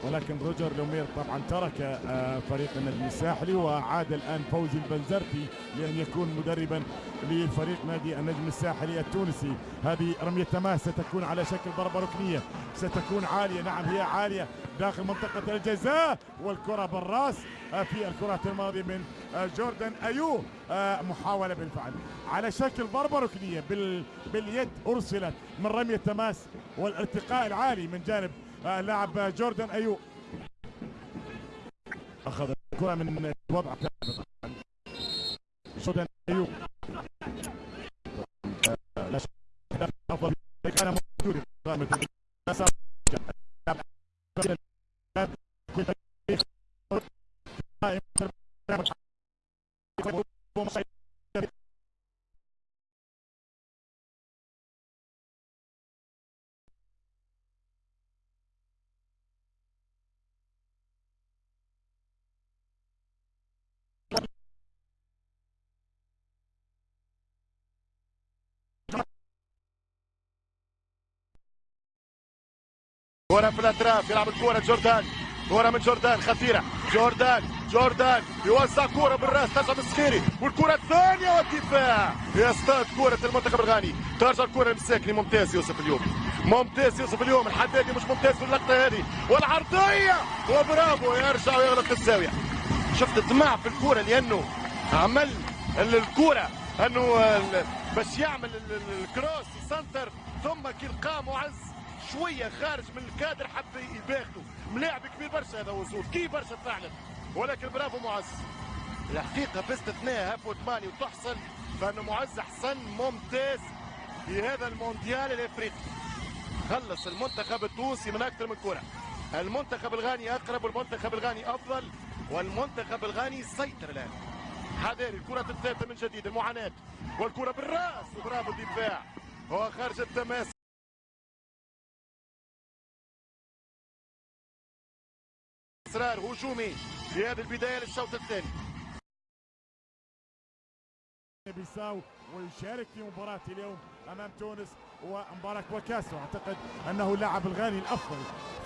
[SPEAKER 1] ولكن روجر لومير طبعا ترك آه، فريق النجم الساحلي وعاد الآن فوزي البنزرتي لأن يكون مدربا لفريق نادي النجم الساحلي التونسي. هذه رمية تماس ستكون على شكل ضربة ركنية ستكون عالية نعم هي عالية داخل منطقة الجزاء والكرة بالرأس آه، في الكرات الماضية من آه، جوردن أيو آه، محاولة بالفعل. على شكل ضربة ركنية بال باليد أرسلت من رمية تماس والارتقاء العالي من جانب لاعب جوردن أيو أخذ الكرة من وضع ثابت. جوردن أيو آه، لا شك أفضل كان موجود في قائمة الناس.
[SPEAKER 26] كرة في الأطراف يلعب الكرة جوردان. كرة من جوردان خطيرة. جوردان جوردان. يوزع كرة بالراس ترجع بالسخيري والكرة الثانية والدفاع. يصطاد كرة المنتخب الغاني. ترجع الكرة للمساكني ممتاز يوسف اليوم. ممتاز يوسف اليوم. الحدادي مش ممتاز في اللقطة هذه. والعرضية! وبرافو! يرجع ويغلط في الزاوية. شفت الطمع في الكرة لأنه عمل ال- الكرة. ال- باش يعمل ال- ال- الكروس سنتر ثم كي لقى معز. شوية خارج من الكادر حب يباغته ملاعب كبير برشا هذا وصول كي برشا فعلا. ولكن برافو معز. الحقيقة باستثناء هاف وثمانية وتحصل. فأنه معز حسن ممتاز في هذا المونديال الإفريقي. خلص المنتخب التونسي من أكثر من كرة. المنتخب الغاني أقرب والمنتخب الغاني أفضل. والمنتخب الغاني يسيطر الآن. حذاري الكرة الثالثة من جديد. المعاناة. والكرة بالراس. وبرافو الدفاع. هو خارج التماس. إصرار هجومي في هذه البداية للشوط الثاني.
[SPEAKER 1] بيساو ويشارك في مباراة اليوم أمام تونس ومباراة وكاسو. أعتقد أنه اللاعب الغاني الأفضل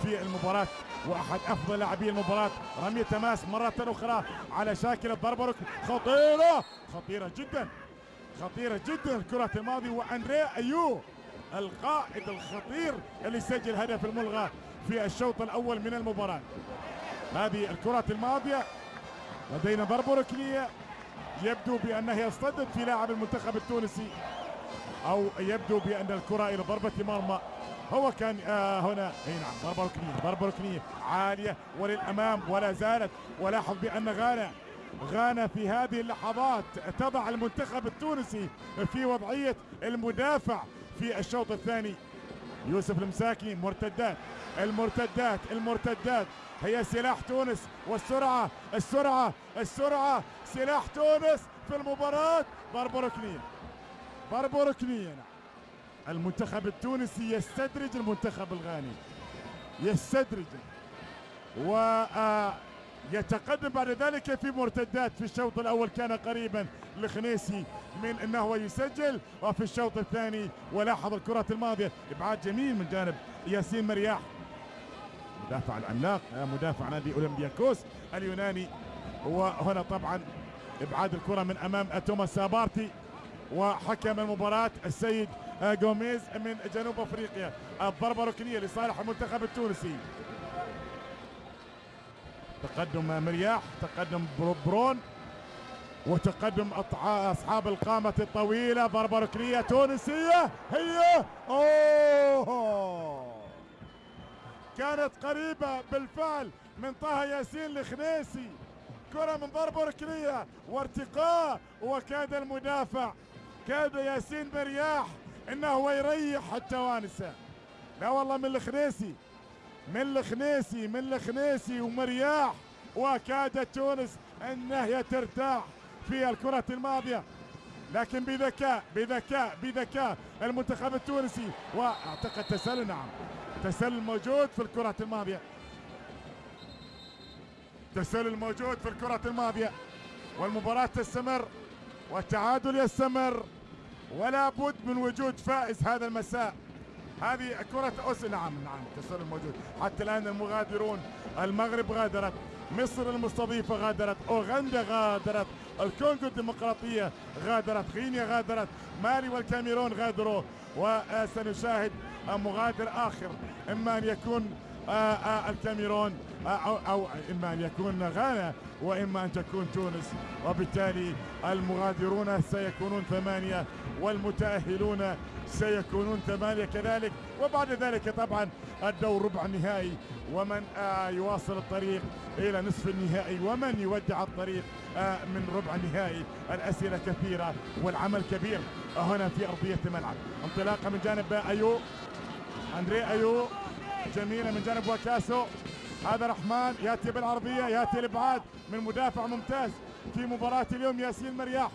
[SPEAKER 1] في المباراة وأحد أفضل لاعبي المباراة. رمية تماس مرة أخرى على شاكل ركن خطيرة! خطيرة جدا! خطيرة جدا! الكرة الماضي وأندريا أيو القائد الخطير اللي سجل هدف الملغى في الشوط الأول من المباراة. هذه الكرات الماضية. لدينا ضربة ركنية يبدو بأنها اصطدت في لاعب المنتخب التونسي. أو يبدو بأن الكرة إلى ضربة مرمى. هو كان آه هنا. إي نعم ضربة ركنية ضربة ركنية عالية وللأمام ولا زالت. ولاحظ بأن غانا غانا في هذه اللحظات تضع المنتخب التونسي في وضعية المدافع في الشوط الثاني. يوسف المساكي مرتدات المرتدات المرتدات. هي سلاح تونس والسرعة السرعة السرعة. سلاح تونس في المباراة. ضربة ركنية ضربة ركنية المنتخب التونسي يستدرج المنتخب الغاني يستدرج. ويتقدم بعد ذلك في مرتدات في الشوط الأول. كان قريبا لخنيسي من أنه يسجل. وفي الشوط الثاني ولاحظ الكرات الماضية. إبعاد جميل من جانب ياسين مرياح. مدافع العملاق مدافع نادي أولمبياكوس اليوناني. وهنا طبعا إبعاد الكرة من أمام توماس سابارتي. وحكم المباراة السيد جوميز من جنوب أفريقيا. الضربة ركنيه لصالح المنتخب التونسي. تقدم مرياح تقدم برون. وتقدم أصحاب القامة الطويلة. ضربه ركنيه تونسية. هي. أوه. كانت قريبة بالفعل من طه ياسين الخنيسي كرة من ضربة ركنية وارتقاء وكاد المدافع. كاد ياسين مرياح إنه يريح التوانسة. لا والله من الخنيسي من الخنيسي من الخنيسي ومرياح. وكادت تونس إنها ترتاح. في الكرة الماضية. لكن بذكاء بذكاء بذكاء المنتخب التونسي. وأعتقد تسلل نعم. تسلل موجود في الكرة الماضية. تسلل موجود في الكرة الماضية. والمباراة تستمر والتعادل يستمر. ولا بد من وجود فائز هذا المساء. هذه كرة أوس نعم نعم التسلل موجود. حتى الآن المغادرون المغرب غادرت. مصر المستضيفة غادرت أوغندا غادرت الكونغو الديمقراطية غادرت غينيا غادرت مالي والكاميرون غادروا وسنشاهد مغادر آخر إما أن يكون آه، آه، الكاميرون آه، أو, أو إما أن يكون غانا. وإما أن تكون تونس وبالتالي المغادرون سيكونون ثمانية والمتأهلون سيكونون ثمانية كذلك. وبعد ذلك طبعا الدور ربع النهائي ومن آه، يواصل الطريق إلى نصف النهائي ومن يودع الطريق آه، من ربع النهائي. الأسئلة كثيرة والعمل كبير هنا في أرضية الملعب. انطلاقة من جانب أيو أندري أيو جميلة من جانب وكاسو. هذا رحمن يأتي بالعرضية يأتي الإبعاد من مدافع ممتاز في مباراة اليوم ياسين مرياح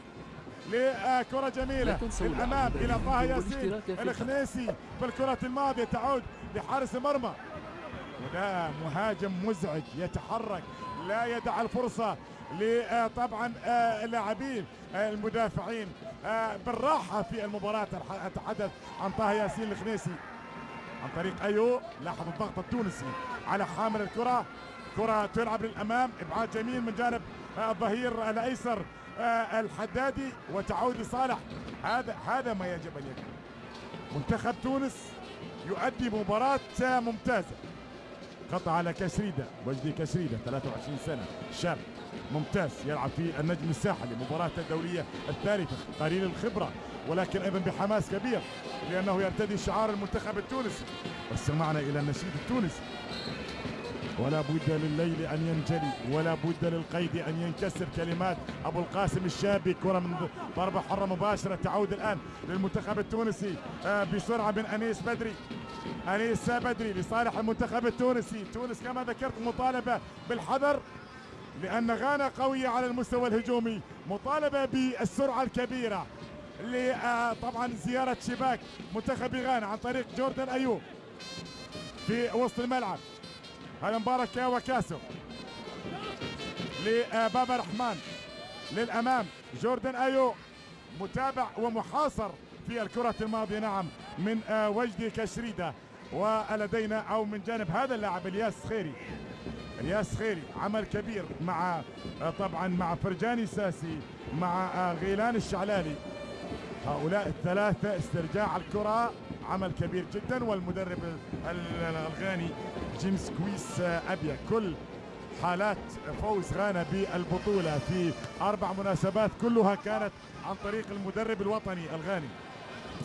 [SPEAKER 21] تنسوا
[SPEAKER 1] للأمام
[SPEAKER 21] العمل
[SPEAKER 1] إلى طه ياسين الخنيسي في الكرة الماضية تعود لحارس المرمى وده مهاجم مزعج يتحرك لا يدع الفرصة لطبعا اللاعبين آه، المدافعين آه، بالراحة في المباراة أتح- أتحدث عن طه ياسين الخنيسي عن طريق أيو لاحظ الضغط التونسي على حامل الكرة. كرة تلعب للأمام إبعاد جميل من جانب آه، الظهير الأيسر آه، الحدادي وتعود لصالح. هذا هذا ما يجب أن يكون. منتخب تونس يؤدي مباراة ممتازة. قطع على كشريدة وجدي كشريدة 23 سنة شاب. ممتاز يلعب في النجم الساحلي مباراة الدولية الثالثة قليل الخبرة ولكن أيضا بحماس كبير لأنه يرتدي شعار المنتخب التونسي. واستمعنا إلى النشيد التونسي. ولا بد لليل أن ينجلي ولا بد للقيد أن ينكسر كلمات أبو القاسم الشابي كرة من ضربة حرة مباشرة تعود الآن للمنتخب التونسي آه، بسرعة من أنيس بدري. أنيس بدري لصالح المنتخب التونسي. تونس كما ذكرت مطالبة بالحذر. لأن غانا قويه على المستوى الهجومي مطالبة بالسرعة الكبيرة ل آه، طبعا زيارة شباك منتخب غانا عن طريق جوردن أيوب في وسط الملعب. هذا مبارك وكاسو لبابا رحمن. للأمام جوردن ايو متابع ومحاصر في الكرة الماضية نعم من آه، وجدي كشريدة ولدينا أو من جانب هذا اللاعب إلياس خيري. الياس خيري عمل كبير مع طبعا مع فرجاني ساسي مع آه، غيلان الشعلالي. هؤلاء الثلاثة استرجاع الكرة عمل كبير جدا والمدرب ال- ال- الغاني جيمس كويس آه، أبيا كل حالات فوز غانا بالبطولة في أربع مناسبات كلها كانت عن طريق المدرب الوطني الغاني.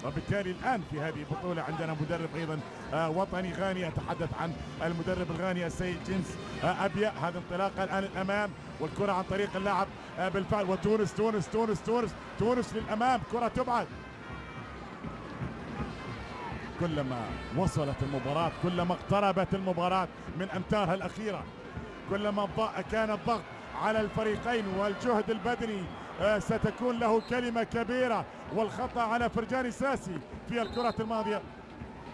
[SPEAKER 1] وبالتالي الآن في هذه البطولة عندنا مدرب أيضا آه، وطني غاني أتحدث عن المدرب الغاني السيد جيمس آه، أبيا. هذا انطلاقة الآن الأمام والكرة عن طريق اللاعب آه، بالفعل. وتونس تونس تونس تونس تونس للأمام. كرة تبعد. كلما وصلت المباراة كلما اقتربت المباراة من أمتارها الأخيرة كلما كان الضغط على الفريقين والجهد البدني ستكون له كلمة كبيرة والخطأ على فرجاني ساسي في الكرة الماضية.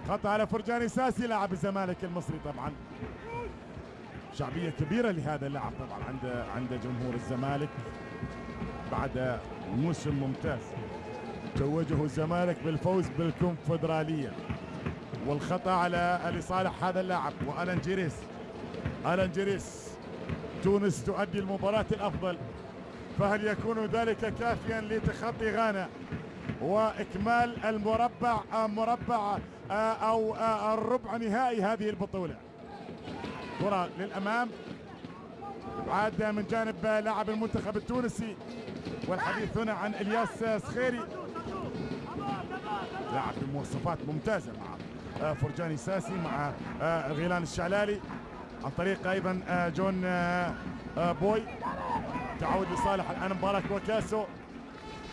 [SPEAKER 1] خطأ على فرجاني ساسي لاعب الزمالك المصري طبعا. شعبية كبيرة لهذا اللاعب طبعا عند عند جمهور الزمالك بعد موسم ممتاز. توجه الزمالك بالفوز بالكونفدرالية. والخطأ على لصالح هذا اللاعب وألان جيريس. ألان جيريس. تونس تؤدي المباراة الأفضل. فهل يكون ذلك كافيا لتخطي غانا وإكمال المربع مربع آه، أو آه، الربع نهائي هذه البطولة؟ كرة للأمام عاد من جانب لاعب المنتخب التونسي والحديث هنا عن إلياس سخيري. لاعب بمواصفات ممتازة مع آه، فرجاني ساسي مع غيلان الشعلالي. عن طريق أيضا جون بوي. تعود لصالح الآن مبارك وكاسو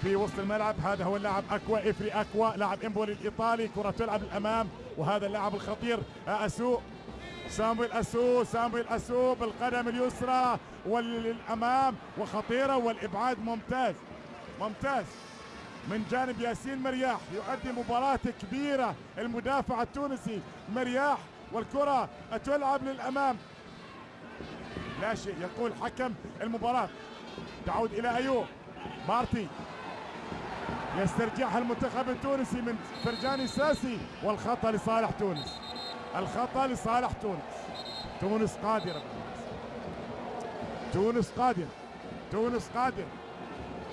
[SPEAKER 1] في وسط الملعب. هذا هو اللاعب أكوا إفري أكوا لاعب إمبولي الإيطالي. كرة تلعب للامام وهذا اللاعب الخطير آه، أسو. سامويل أسو سامويل أسو بالقدم اليسرى وللامام وخطيرة والإبعاد ممتاز ممتاز. من جانب ياسين مرياح يؤدي مباراة كبيرة. المدافع التونسي مرياح والكرة تلعب للأمام. لا شيء يقول حكم المباراة. تعود إلى أيوب. مارتي يسترجعها المنتخب التونسي من فرجاني ساسي والخطأ لصالح تونس. الخطأ لصالح تونس. تونس قادرة. تونس قادرة. تونس قادرة.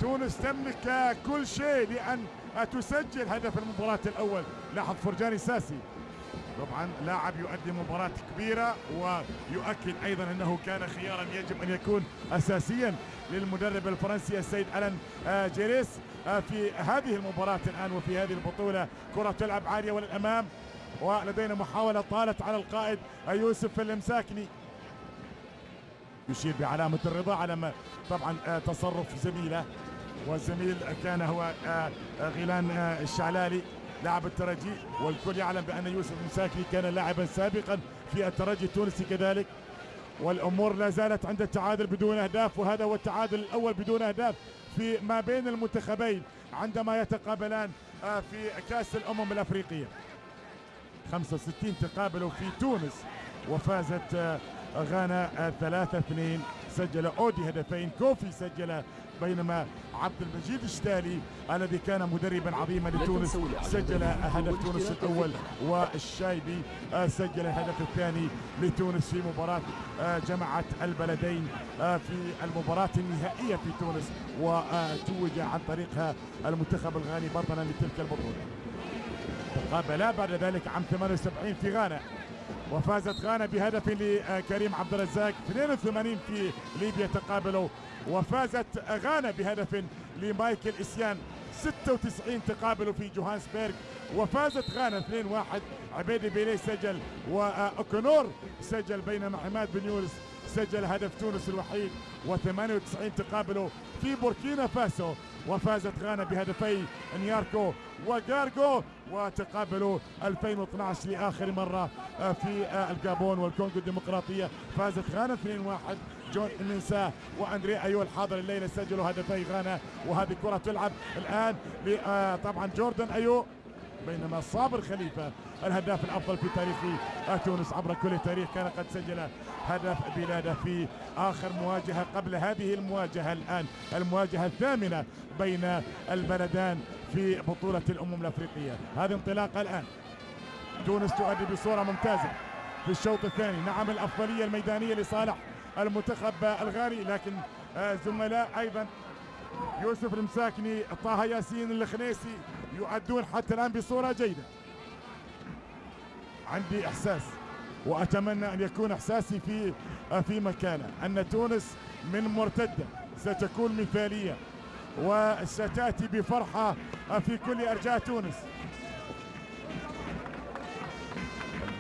[SPEAKER 1] تونس تملك كل شيء لأن تسجل هدف المباراة الأول. لاحظ فرجاني ساسي. طبعا لاعب يؤدي مباراة كبيرة ويؤكد أيضا أنه كان خيارا يجب أن يكون أساسيا للمدرب الفرنسي السيد ألان آه، جيريس آه، في هذه المباراة الآن وفي هذه البطولة. كرة تلعب عالية وللأمام ولدينا محاولة طالت على القائد يوسف المساكني يشير بعلامة الرضا على ما طبعا آه، تصرف زميله والزميل كان هو آه، آه، غيلان آه، الشعلالي. لاعب الترجي والكل يعلم بأن يوسف المساكني كان لاعبا سابقا في الترجي التونسي كذلك. والأمور لا زالت عند التعادل بدون أهداف وهذا هو التعادل الأول بدون أهداف في ما بين المنتخبين عندما يتقابلان آه، في كأس الأمم الأفريقية. 65 تقابلوا في تونس وفازت آه، غانا 3 2 سجل أودي هدفين كوفي سجل بينما عبد المجيد الشتالي الذي كان مدربا عظيما لتونس سجل هدف تونس الأول والشايبي آه، سجل الهدف الثاني لتونس في مباراة آه، جمعت البلدين آه، في المباراة النهائية في تونس وتوج عن طريقها المنتخب الغاني بطلا لتلك البطولة. تقابلا بعد ذلك عام 78 في غانا وفازت غانا بهدف لكريم عبد الرزاق 82 في ليبيا تقابلوا وفازت غانا بهدف لمايكل إسيان 96 تقابلوا في جوهانسبرغ وفازت غانا 2-1 عبيدي بيليه سجل واوكونور سجل بينما عماد بن يونس. سجل هدف تونس الوحيد و98 تقابلوا في بوركينا فاسو. وفازت غانا بهدفي نياركو وجارجو وتقابلوا 2012 لآخر مرة في الجابون والكونغو الديمقراطية. فازت غانا 2-1 جون منساه وأندري ايو الحاضر الليلة سجلوا هدفي غانا وهذه كرة تلعب الآن آه، طبعا جوردن أيو بينما صابر خليفة الهداف الأفضل في تاريخ آه، تونس عبر كل تاريخ كان قد سجل هدف بلاده في آخر مواجهة قبل هذه المواجهة الآن المواجهة الثامنة بين البلدان في بطولة الأمم الأفريقية. هذه انطلاقه الآن. تونس تؤدي بصورة ممتازة في الشوط الثاني. نعم الأفضلية الميدانية لصالح. المنتخب الغاني لكن زملاء أيضا. يوسف المساكني طه ياسين الخنيسي يؤدون حتى الآن بصورة جيدة. عندي إحساس وأتمنى أن يكون إحساسي في في مكانه أن تونس من مرتدة ستكون مثالية وستأتي بفرحة في كل أرجاء تونس.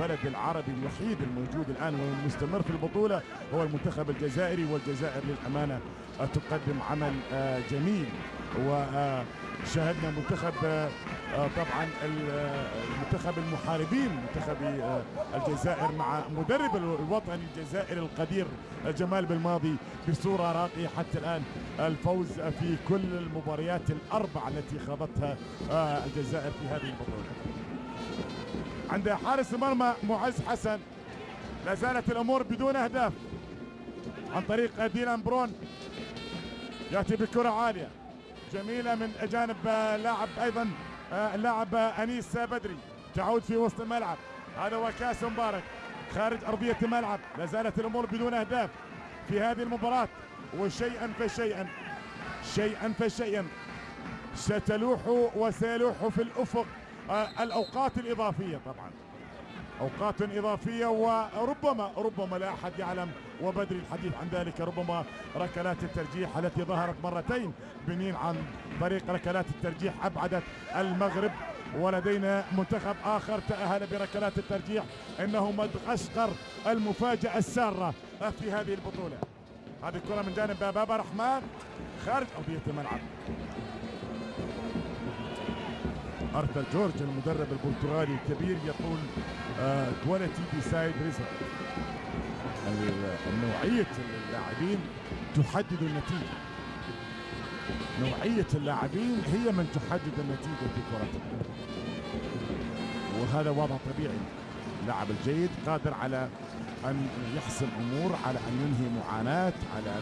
[SPEAKER 1] البلد العربي الوحيد الموجود الآن والمستمر في البطولة هو المنتخب الجزائري والجزائر للأمانة آه، تقدم عمل آه، جميل. وشاهدنا منتخب آه، آه، طبعا ال- آه، المنتخب المحاربين منتخب آه، الجزائر مع مدرب الوطني الجزائري القدير آه، جمال بالماضي بصورة راقية حتى الآن. الفوز في كل المباريات الأربع التي خاضتها آه، الجزائر في هذه البطولة. عند حارس المرمى معز حسن. لا زالت الأمور بدون أهداف. عن طريق ديلان برون. يأتي بكرة عالية. جميلة من جانب لاعب أيضا اللاعب أنيس بدري. تعود في وسط الملعب. هذا هو كأس مبارك. خارج أرضية الملعب. لا زالت الأمور بدون أهداف. في هذه المباراة وشيئا فشيئا شيئا فشيئا ستلوح وسيلوح في الأفق. آه، الأوقات الإضافية طبعا. أوقات إضافية وربما ربما لا أحد يعلم وبدري الحديث عن ذلك ربما ركلات الترجيح التي ظهرت مرتين بنين عن طريق ركلات الترجيح أبعدت المغرب ولدينا منتخب آخر تأهل بركلات الترجيح إنه مدغشقر المفاجأة السارة في هذه البطولة. هذه الكرة من جانب بابا رحمن خارج أرضية الملعب. ارثر جورج المدرب البرتغالي الكبير يقول quality decide result نوعيه اللاعبين تحدد النتيجة. نوعية اللاعبين هي من تحدد النتيجة في كرة القدم. وهذا وضع طبيعي. اللاعب الجيد قادر على أن يحسم أمور على أن ينهي معاناة على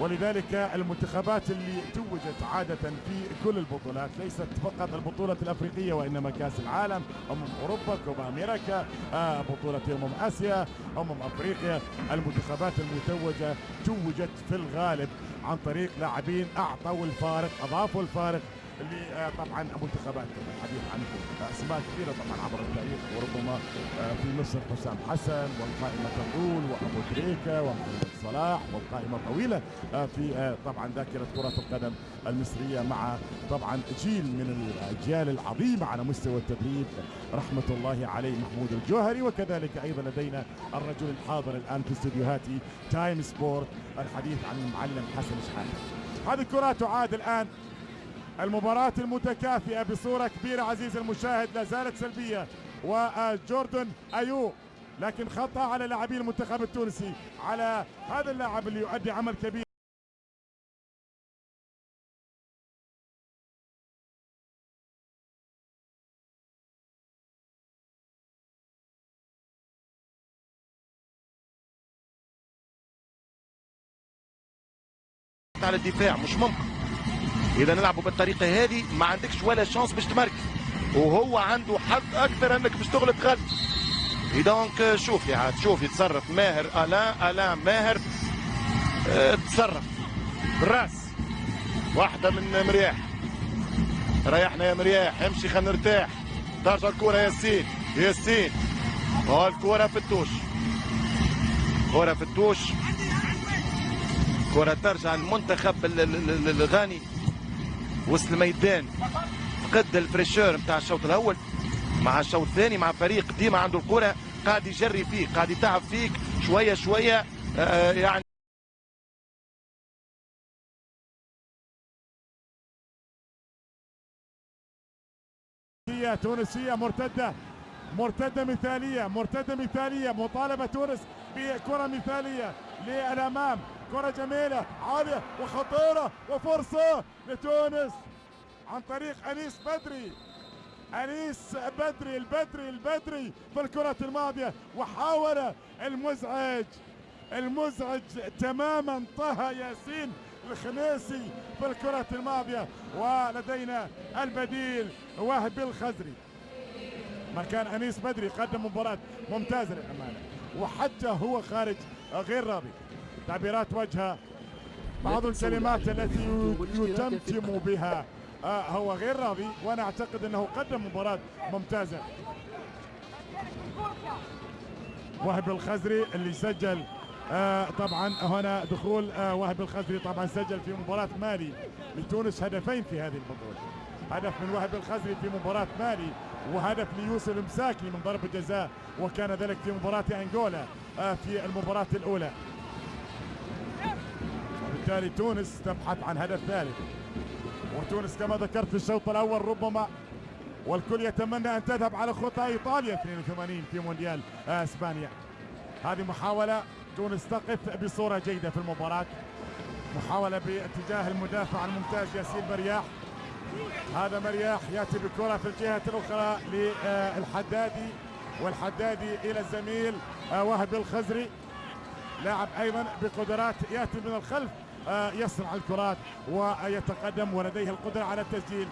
[SPEAKER 1] ولذلك المنتخبات اللي توجت عادة في كل البطولات ليست فقط البطولة الأفريقية وإنما كأس العالم أمم أوروبا كوبا أمريكا آه، بطولة أمم آسيا أمم أفريقيا. المنتخبات المتوجة توجت في الغالب عن طريق لاعبين أعطوا الفارق أضافوا الفارق اللي طبعا منتخبات الحديث عن أسماء كثيرة طبعا عبر التاريخ وربما في مصر حسام حسن والقائمة تطول وأبو تريكه ومحمد صلاح والقائمة طويلة آه، في آه، طبعا ذاكرة كرة القدم المصرية مع طبعا جيل من الأجيال العظيمة على مستوى التدريب. رحمة الله عليه محمود الجوهري وكذلك أيضا لدينا الرجل الحاضر الآن في استديوهات Time Sport الحديث عن المعلم حسن شحاتة. هذه الكرة تعاد الآن المباراة المتكافئة بصورة كبيرة عزيزي المشاهد لا زالت سلبية. وجوردن أيو لكن خطأ على لاعبي المنتخب التونسي. على هذا اللاعب اللي يؤدي عمل كبير.
[SPEAKER 26] على الدفاع مش ممكن. إذا نلعبوا بالطريقة هذه ما عندكش ولا chance باش تمركز وهو عنده حظ أكثر أنك باش تغلط غلط. donc شوف يا عاد شوف يتصرف. ماهر الان الان ماهر. آه تصرف. بالراس واحدة من مرياح. ريحنا يا مرياح. امشي خلينا نرتاح. ترجع الكرة ياسين. ياسين. والكره في ال touche. كره في التوش. كره ترجع المنتخب ال- ال- ال- الغاني. وسط الميدان. فقد الفريشور نتاع الشوط الأول. مع الشوط الثاني مع فريق ديما عنده الكرة. قاعد يجري فيك قاعد يتعب فيك. شوية شوية آه يعني
[SPEAKER 1] تونسية مرتدة. مرتدة مثالية مرتدة مثالية. مطالبة تونس بكرة مثالية للأمام. كرة جميلة عالية وخطيرة وفرصة لتونس. عن طريق أنيس بدري. أنيس بدري البدري البدري في الكرة الماضية. وحاول المزعج. المزعج تماما طه ياسين الخنيسي في الكرة الماضية. ولدينا البديل وهبي الخزري. مكان أنيس بدري قدم مباراة ممتازة للأمانة. وحتى هو خارج غير راضي تعبيرات وجهه بعض الكلمات التي يتمتم بها. آه هو غير راضي وأنا أعتقد أنه قدم مباراة ممتازة. وهب الخزري اللي سجل آه طبعا هنا دخول آه وهب الخزري طبعا سجل في مباراة مالي لتونس هدفين في هذه البطولة. هدف من وهب الخزري في مباراة مالي وهدف ليوسف مساكي من ضربة جزاء وكان ذلك في مباراة أنغولا آه في المباراة الأولى. وبالتالي تونس تبحث عن هدف ثالث. وتونس كما ذكرت في الشوط الأول ربما والكل يتمنى أن تذهب على خطى إيطاليا. 82 في مونديال إسبانيا. هذه محاولة تونس تقف بصورة جيدة في المباراة. محاولة باتجاه المدافع الممتاز ياسين مرياح. هذا مرياح يأتي بكرة في الجهة الأخرى للحدادي والحدادي إلى الزميل آه، وهب الخزري. لاعب أيضا بقدرات يأتي من الخلف. يصنع الكرات ويتقدم ولديه القدرة على التسجيل.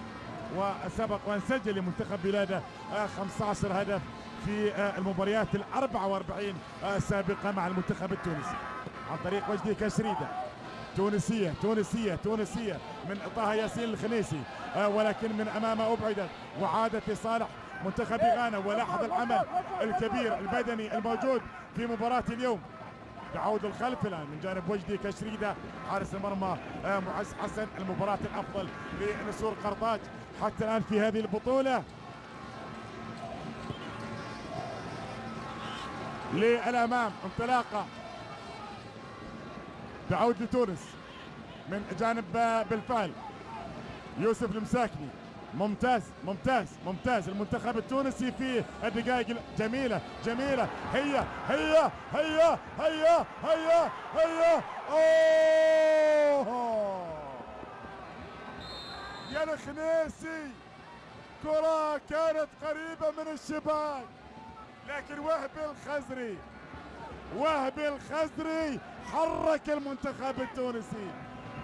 [SPEAKER 1] وسبق وان سجل لمنتخب بلاده آه، 15 هدف في آه، المباريات ال 44 آه، سابقة مع المنتخب التونسي. عن طريق وجدي كشريدة. تونسية تونسية تونسية من طه ياسين الخنيسي آه، ولكن من أمامه أبعدت. وعادت لصالح منتخب غانا ولاحظ العمل الكبير البدني الموجود في مباراة اليوم. تعود الخلف الآن من جانب وجدي كشريدة. حارس المرمى آه، معز حسن. المباراة الأفضل لنسور قرطاج حتى الآن في هذه البطولة. للأمام انطلاقة. تعود لتونس من جانب آه، بالفعل يوسف المساكني. ممتاز ممتاز ممتاز. المنتخب التونسي في الدقائق ال- جميلة جميلة. هي هي هي هي هي هي أوه! يا الخنيسي! كرة كانت قريبة من الشباك. لكن وهبي الخزري وهبي الخزري حرك المنتخب التونسي.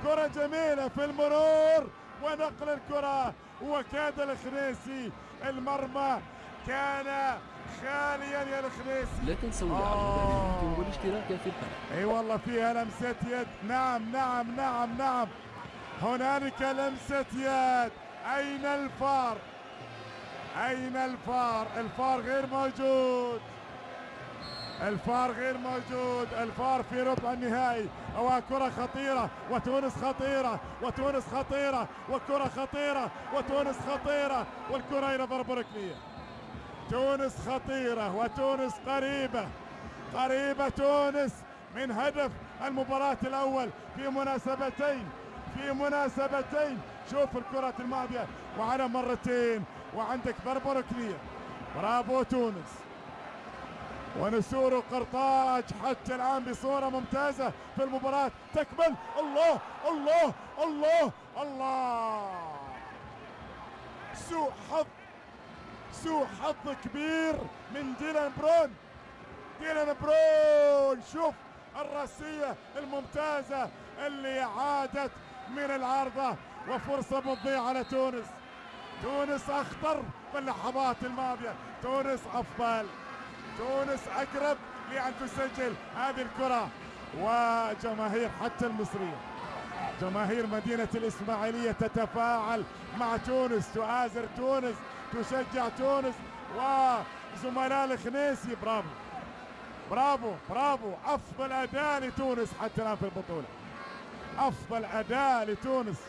[SPEAKER 1] كرة جميلة في المرور. ونقل الكرة. وكاد الخنيسي المرمى كان خاليا يا الخنيسي
[SPEAKER 21] لا تنسوا الاعجاب والاشتراك في القناة.
[SPEAKER 1] أي والله فيها لمسة يد. نعم نعم نعم نعم. هنالك لمسة يد. أين الفار؟ أين الفار؟ الفار غير موجود. الفار غير موجود الفار في ربع النهائي. وكرة خطيرة وتونس خطيرة وتونس خطيرة وكرة خطيرة وتونس خطيرة والكرة إلى ضرب ركنية. تونس خطيرة وتونس قريبة قريبة تونس من هدف المباراة الأول. في مناسبتين في مناسبتين. شوف الكرة الماضية. وعلى مرتين وعندك ضربة ركنية. برافو تونس. ونسور قرطاج حتى الآن بصورة ممتازة في المباراة. تكمل. الله الله الله الله. سوء حظ سوء حظ كبير من ديلان برون. ديلان برون شوف الرأسية الممتازة اللي عادت من العارضة وفرصة مضيعة على تونس تونس أخطر في اللحظات الماضية. تونس أفضل. تونس أقرب لأن تسجل هذه الكرة. وجماهير حتى المصرية. جماهير مدينة الإسماعيلية تتفاعل مع تونس. تؤازر تونس تشجع تونس. وزملاء الخنيسي برافو. برافو برافو. أفضل أداء لتونس حتى الآن في البطولة. أفضل أداء لتونس.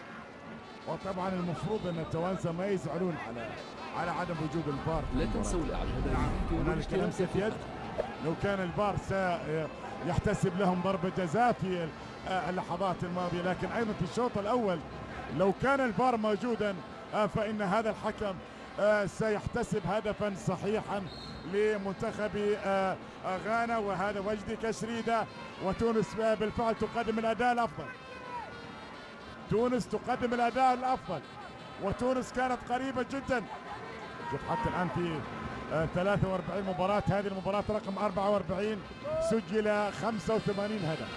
[SPEAKER 1] وطبعا المفروض أن التوانسة ما يزعلون على على عدم وجود الفار.
[SPEAKER 21] لا تنسوا الاعجاب
[SPEAKER 1] هنالك
[SPEAKER 21] والاشتراك
[SPEAKER 1] لمسة
[SPEAKER 21] في
[SPEAKER 1] يد. لو كان الفار سيحتسب لهم ضربة جزاء في اللحظات الماضية. لكن أيضا في الشوط الأول لو كان الفار موجودا آه، فإن هذا الحكم آه، سيحتسب هدفا صحيحا لمنتخب آه، آه، غانا. وهذا وجدي كشريدة وتونس آه، بالفعل تقدم الأداء الأفضل. تونس تقدم الأداء الأفضل وتونس كانت قريبة جدا. شوف حتى الآن في آه، 43 مباراة هذه المباراة رقم 44 سجل 85 هدف.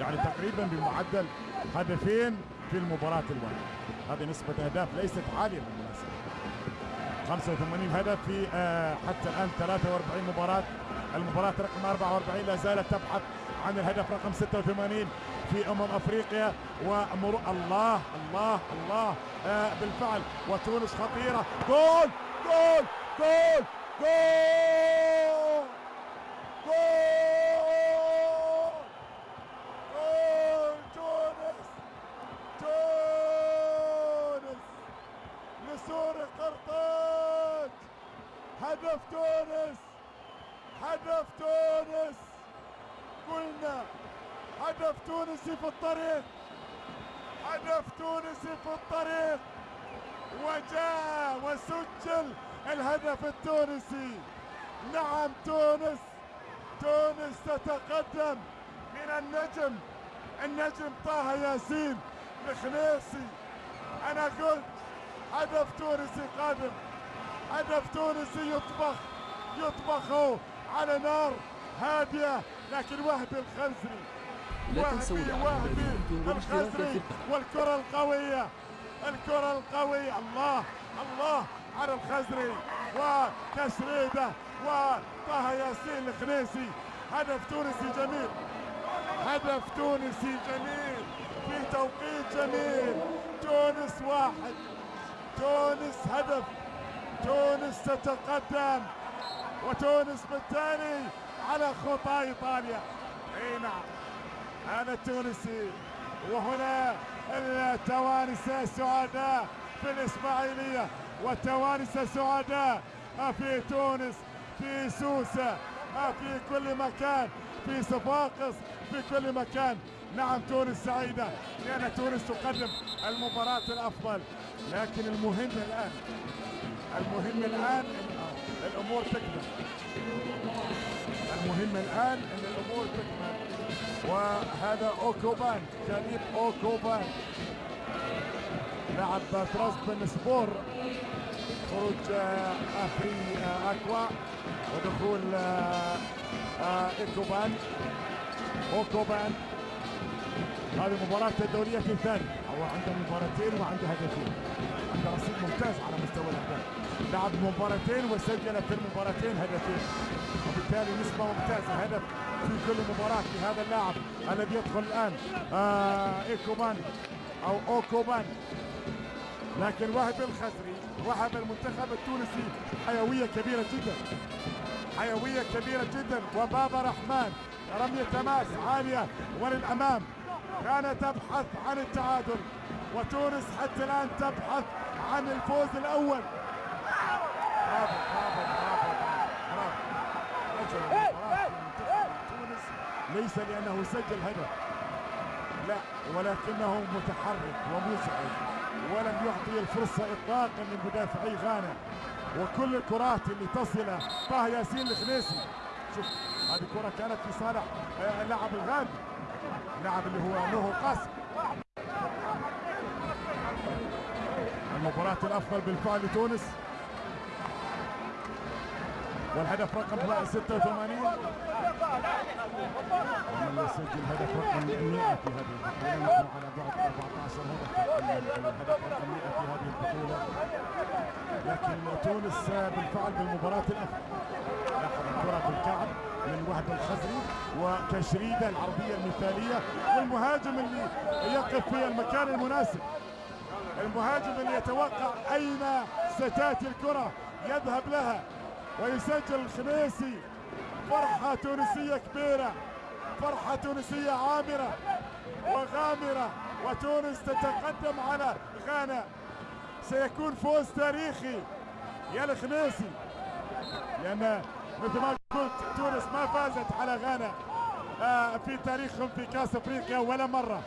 [SPEAKER 1] يعني تقريبا بمعدل هدفين في المباراة الواحدة. هذه نسبة أهداف ليست عالية بالمناسبة 85 هدف في آه، حتى الآن 43 مباراة. المباراة رقم 44 لا زالت تبحث عن الهدف رقم 86 في أمم أفريقيا. ومر الله الله الله آه، بالفعل. وتونس خطيرة. جول جول جول جول جول جول تونس تونس نسور قرطاج. هدف تونس هدف تونس. قلنا هدف تونسي في الطريق. هدف تونسي في الطريق. وجاء وسجل الهدف التونسي. نعم تونس. تونس تتقدم. من النجم النجم طه ياسين. الخنيسي أنا قلت هدف تونسي قادم. هدف تونسي يطبخ. يطبخ على نار هادية. لكن وهبي الخزري.
[SPEAKER 21] لا تنسوا
[SPEAKER 1] وهبي
[SPEAKER 21] القناة
[SPEAKER 1] والكرة القوية. الكرة القوية. الله الله على الخزري. وتسريده وطه ياسين الخنيسي. هدف تونسي جميل. هدف تونسي جميل. في توقيت جميل. تونس واحد. تونس هدف. تونس تتقدم. وتونس بالتالي على خطى إيطاليا. أي نعم. هذا التونسي. وهنا التوانسة سعداء في الإسماعيلية. والتوانسة سعداء في تونس في سوسة في كل مكان في صفاقس في كل مكان. نعم تونس سعيدة لأن تونس تقدم المباراة الأفضل. لكن المهم الآن المهم الآن إن الأمور تكمل. المهم الآن أن الأمور تكمل. وهذا أوكوبان كاليب أوكوبان لعب ترابزون سبور خروج آه، أفري آه، أكوا ودخول آه إيكوبان أوكوبان هذه مباراة الدورية الثانية. هو عنده مباراتين وعنده هدفين. عنده رصيد ممتاز على مستوى الأهداف لعب مباراتين وسجل في المباراتين هدفين. وبالتالي نسبة ممتازة هدف في كل مباراة لهذا اللاعب الذي يدخل الآن. آه إيكوبان أو أوكوبان لكن وهب الخزري وهب المنتخب التونسي حيوية كبيرة جدا. حيوية كبيرة جدا. وبابا رحمن رمية تماس عالية وللأمام. كانت تبحث عن التعادل. وتونس حتى الآن تبحث عن الفوز الأول. برافو برافو برافو برافو رجل ليس لأنه سجل هدف لا ولكنه متحرك ومزعج ولم يعطي الفرصة إطلاقا لمدافعي غانا وكل الكرات اللي تصل طه ياسين الخنيسي شوف هذه الكرة كانت في صالح آه، اللاعب الغاني اللاعب اللي هو نوهو قاسم المباراة الأفضل بالفعل لتونس والهدف رقم 86 ومن يسجل هدف رقم 100 في هذه البطولة. نحن على بعد 14 هدف الهدف رقم 100 في هذه البطولة. لكن تونس بالفعل بالمباراة الأفضل لاحظ الكرة بالكعب من وهب الخزري وكشريدة العرضية المثالية. والمهاجم اللي يقف في المكان المناسب. المهاجم اللي يتوقع أين ستأتي الكرة؟ يذهب لها. ويسجل الخميسي. فرحة تونسية كبيرة. فرحة تونسية عامرة وغامرة. وتونس تتقدم على غانا. سيكون فوز تاريخي. يا الخنيسي. لأن مثل ما قلت تونس ما فازت على غانا. آه، في تاريخهم في كأس أفريقيا ولا مرة.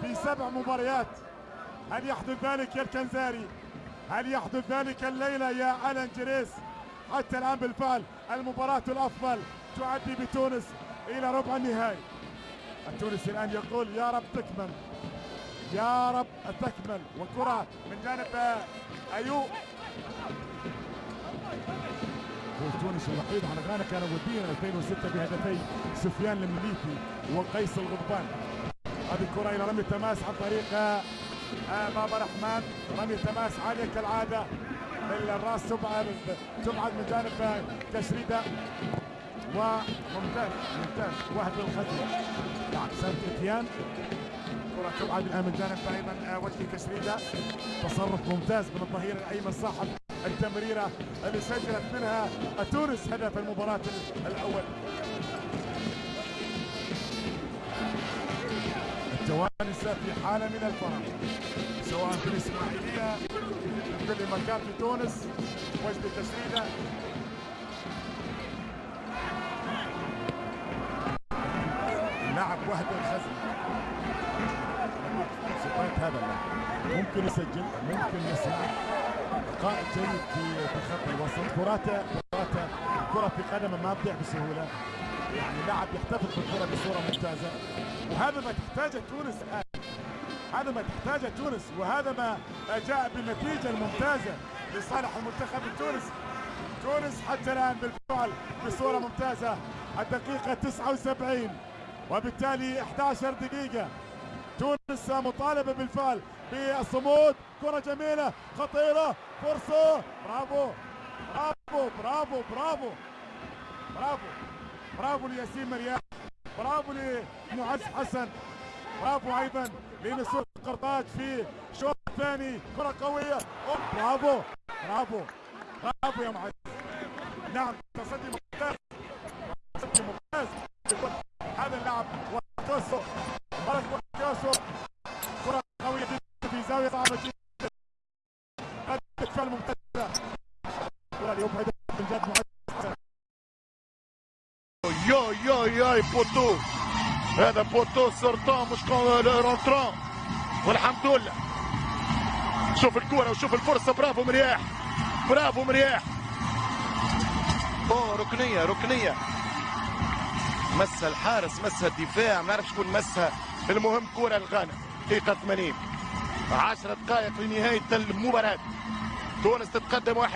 [SPEAKER 1] في سبع مباريات. هل يحدث ذلك يا الكنزاري؟ هل يحدث ذلك الليلة يا ألان جريس؟ حتى الآن بالفعل المباراة الأفضل تؤدي بتونس إلى ربع النهائي. التونسي الآن يقول يا رب تكمل. يا رب تكمل. وكرة من جانب أيوب تونس الوحيد على غانا كان وديا 2006 بهدفي سفيان المليفي وقيس الغضبان. هذه الكرة إلى رمي التماس عن طريق آه، بابا رحمن. رمي تماس عالية كالعادة الراس تبعد تبعد من جانب كشريدة وممتاز ممتاز. واحد بالخزنة نعم سانت اتيان كرة تبعد الآن من جانب أيمن آه، وجهي كشريدة تصرف ممتاز من الظهير الأيمن صاحب التمريرة اللي سجلت منها تونس هدف المباراة الأول. التوانسة في حالة من الفرح سواء في الإسماعيلية كل مكان في تونس وجد تسديدة لاعب وحده الخزن صفات هذا اللاعب ممكن يسجل ممكن يصنع قائد جيد في خط الوسط. كراتة كراتة الكرة في قدمه ما تضيع بسهولة. يعني لاعب يحتفظ بالكرة بصورة ممتازة. وهذا ما تحتاجه تونس. الآن هذا ما تحتاجه تونس وهذا ما جاء بالنتيجة الممتازة لصالح المنتخب التونسي تونس حتى الآن بالفعل بصورة ممتازة الدقيقة 79 وبالتالي 11 دقيقة. تونس مطالبة بالفعل بالصمود كرة جميلة خطيرة فرصة. برافو برافو برافو برافو برافو برافو لياسين مريان برافو لمعز حسن برافو أيضا. لنسور قرطاج في الشوط الثاني. كرة قوية. برافو. برافو. برافو يا معز نعم تصدي ممتاز. تصدي ممتاز. هذا اللاعب
[SPEAKER 26] هذا plutôt sortant مش rentrant. والحمد لله شوف الكرة وشوف الفرصة برافو مرياح برافو مرياح أوه ركنية ركنية. مسها الحارس مسها الدفاع ما نعرفش شكون مسها. المهم كرة الغانا دقيقة 80 10 دقائق لنهاية المباراة. تونس تتقدم 1-0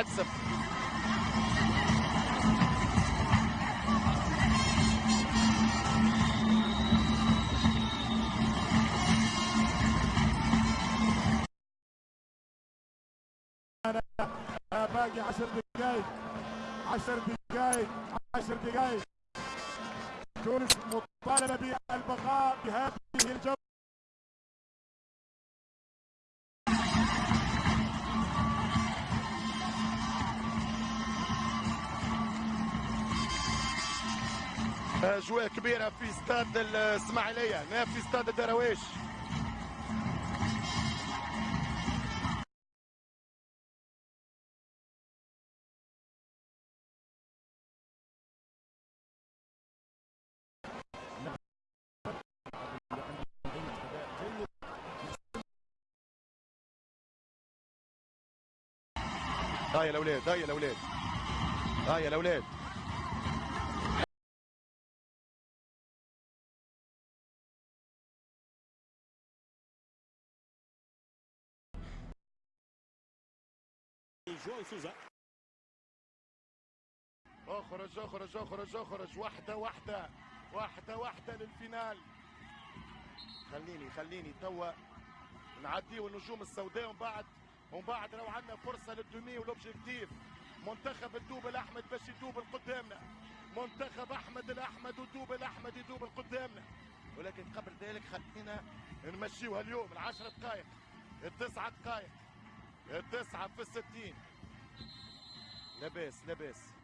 [SPEAKER 26] استاد الاسماعيلية. هنا في استاد الدراويش هاي الأولاد هاي الأولاد. هاي الأولاد.
[SPEAKER 27] جواو سوزا.
[SPEAKER 26] أخرج أخرج أخرج أخرج. واحدة واحدة واحدة واحدة للفينال. خليني خليني توا نعديو النجوم السوداء. ومن بعد ومن بعد لو عندنا فرصة للدومي ولوبجيكتيف منتخب الدوب الأحمد باش يدوب لقدامنا. منتخب أحمد الأحمد ودوب الأحمد يدوب لقدامنا. ولكن قبل ذلك خلينا نمشيوها اليوم. العشرة دقائق التسعة دقائق التسعة في الستين. لاباس لاباس.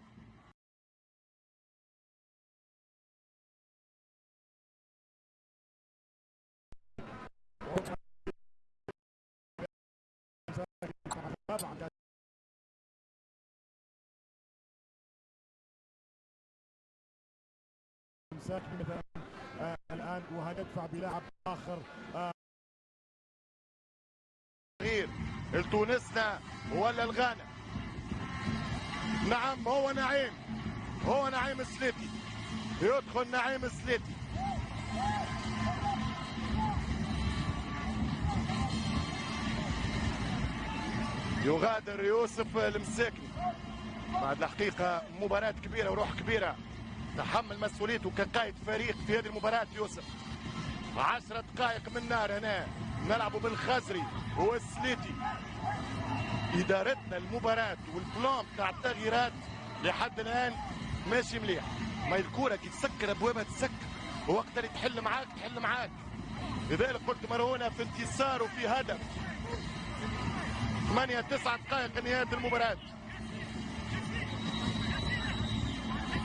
[SPEAKER 1] مثلا الآن وهندفع بلاعب آخر.
[SPEAKER 26] غير لتونسنا ولا الغانا؟ نعم هو نعيم. هو نعيم السليتي يدخل نعيم السليتي يغادر يوسف المساكني بعد الحقيقة مباراة كبيرة وروح كبيرة. تحمل مسؤوليته كقائد فريق في هذه المباراة يوسف. عشرة دقائق من نار هنا. نلعبوا بالخزري والسليتي إدارتنا المباراة والبلان بتاع التغييرات لحد الآن ماشي مليح. ما الكورة كي تسكر أبوابها تسكر ووقت اللي تحل معاك تحل معاك. لذلك قلت مرونة في انتصار وفي هدف. ثمانية تسعة دقائق نهاية المباراة.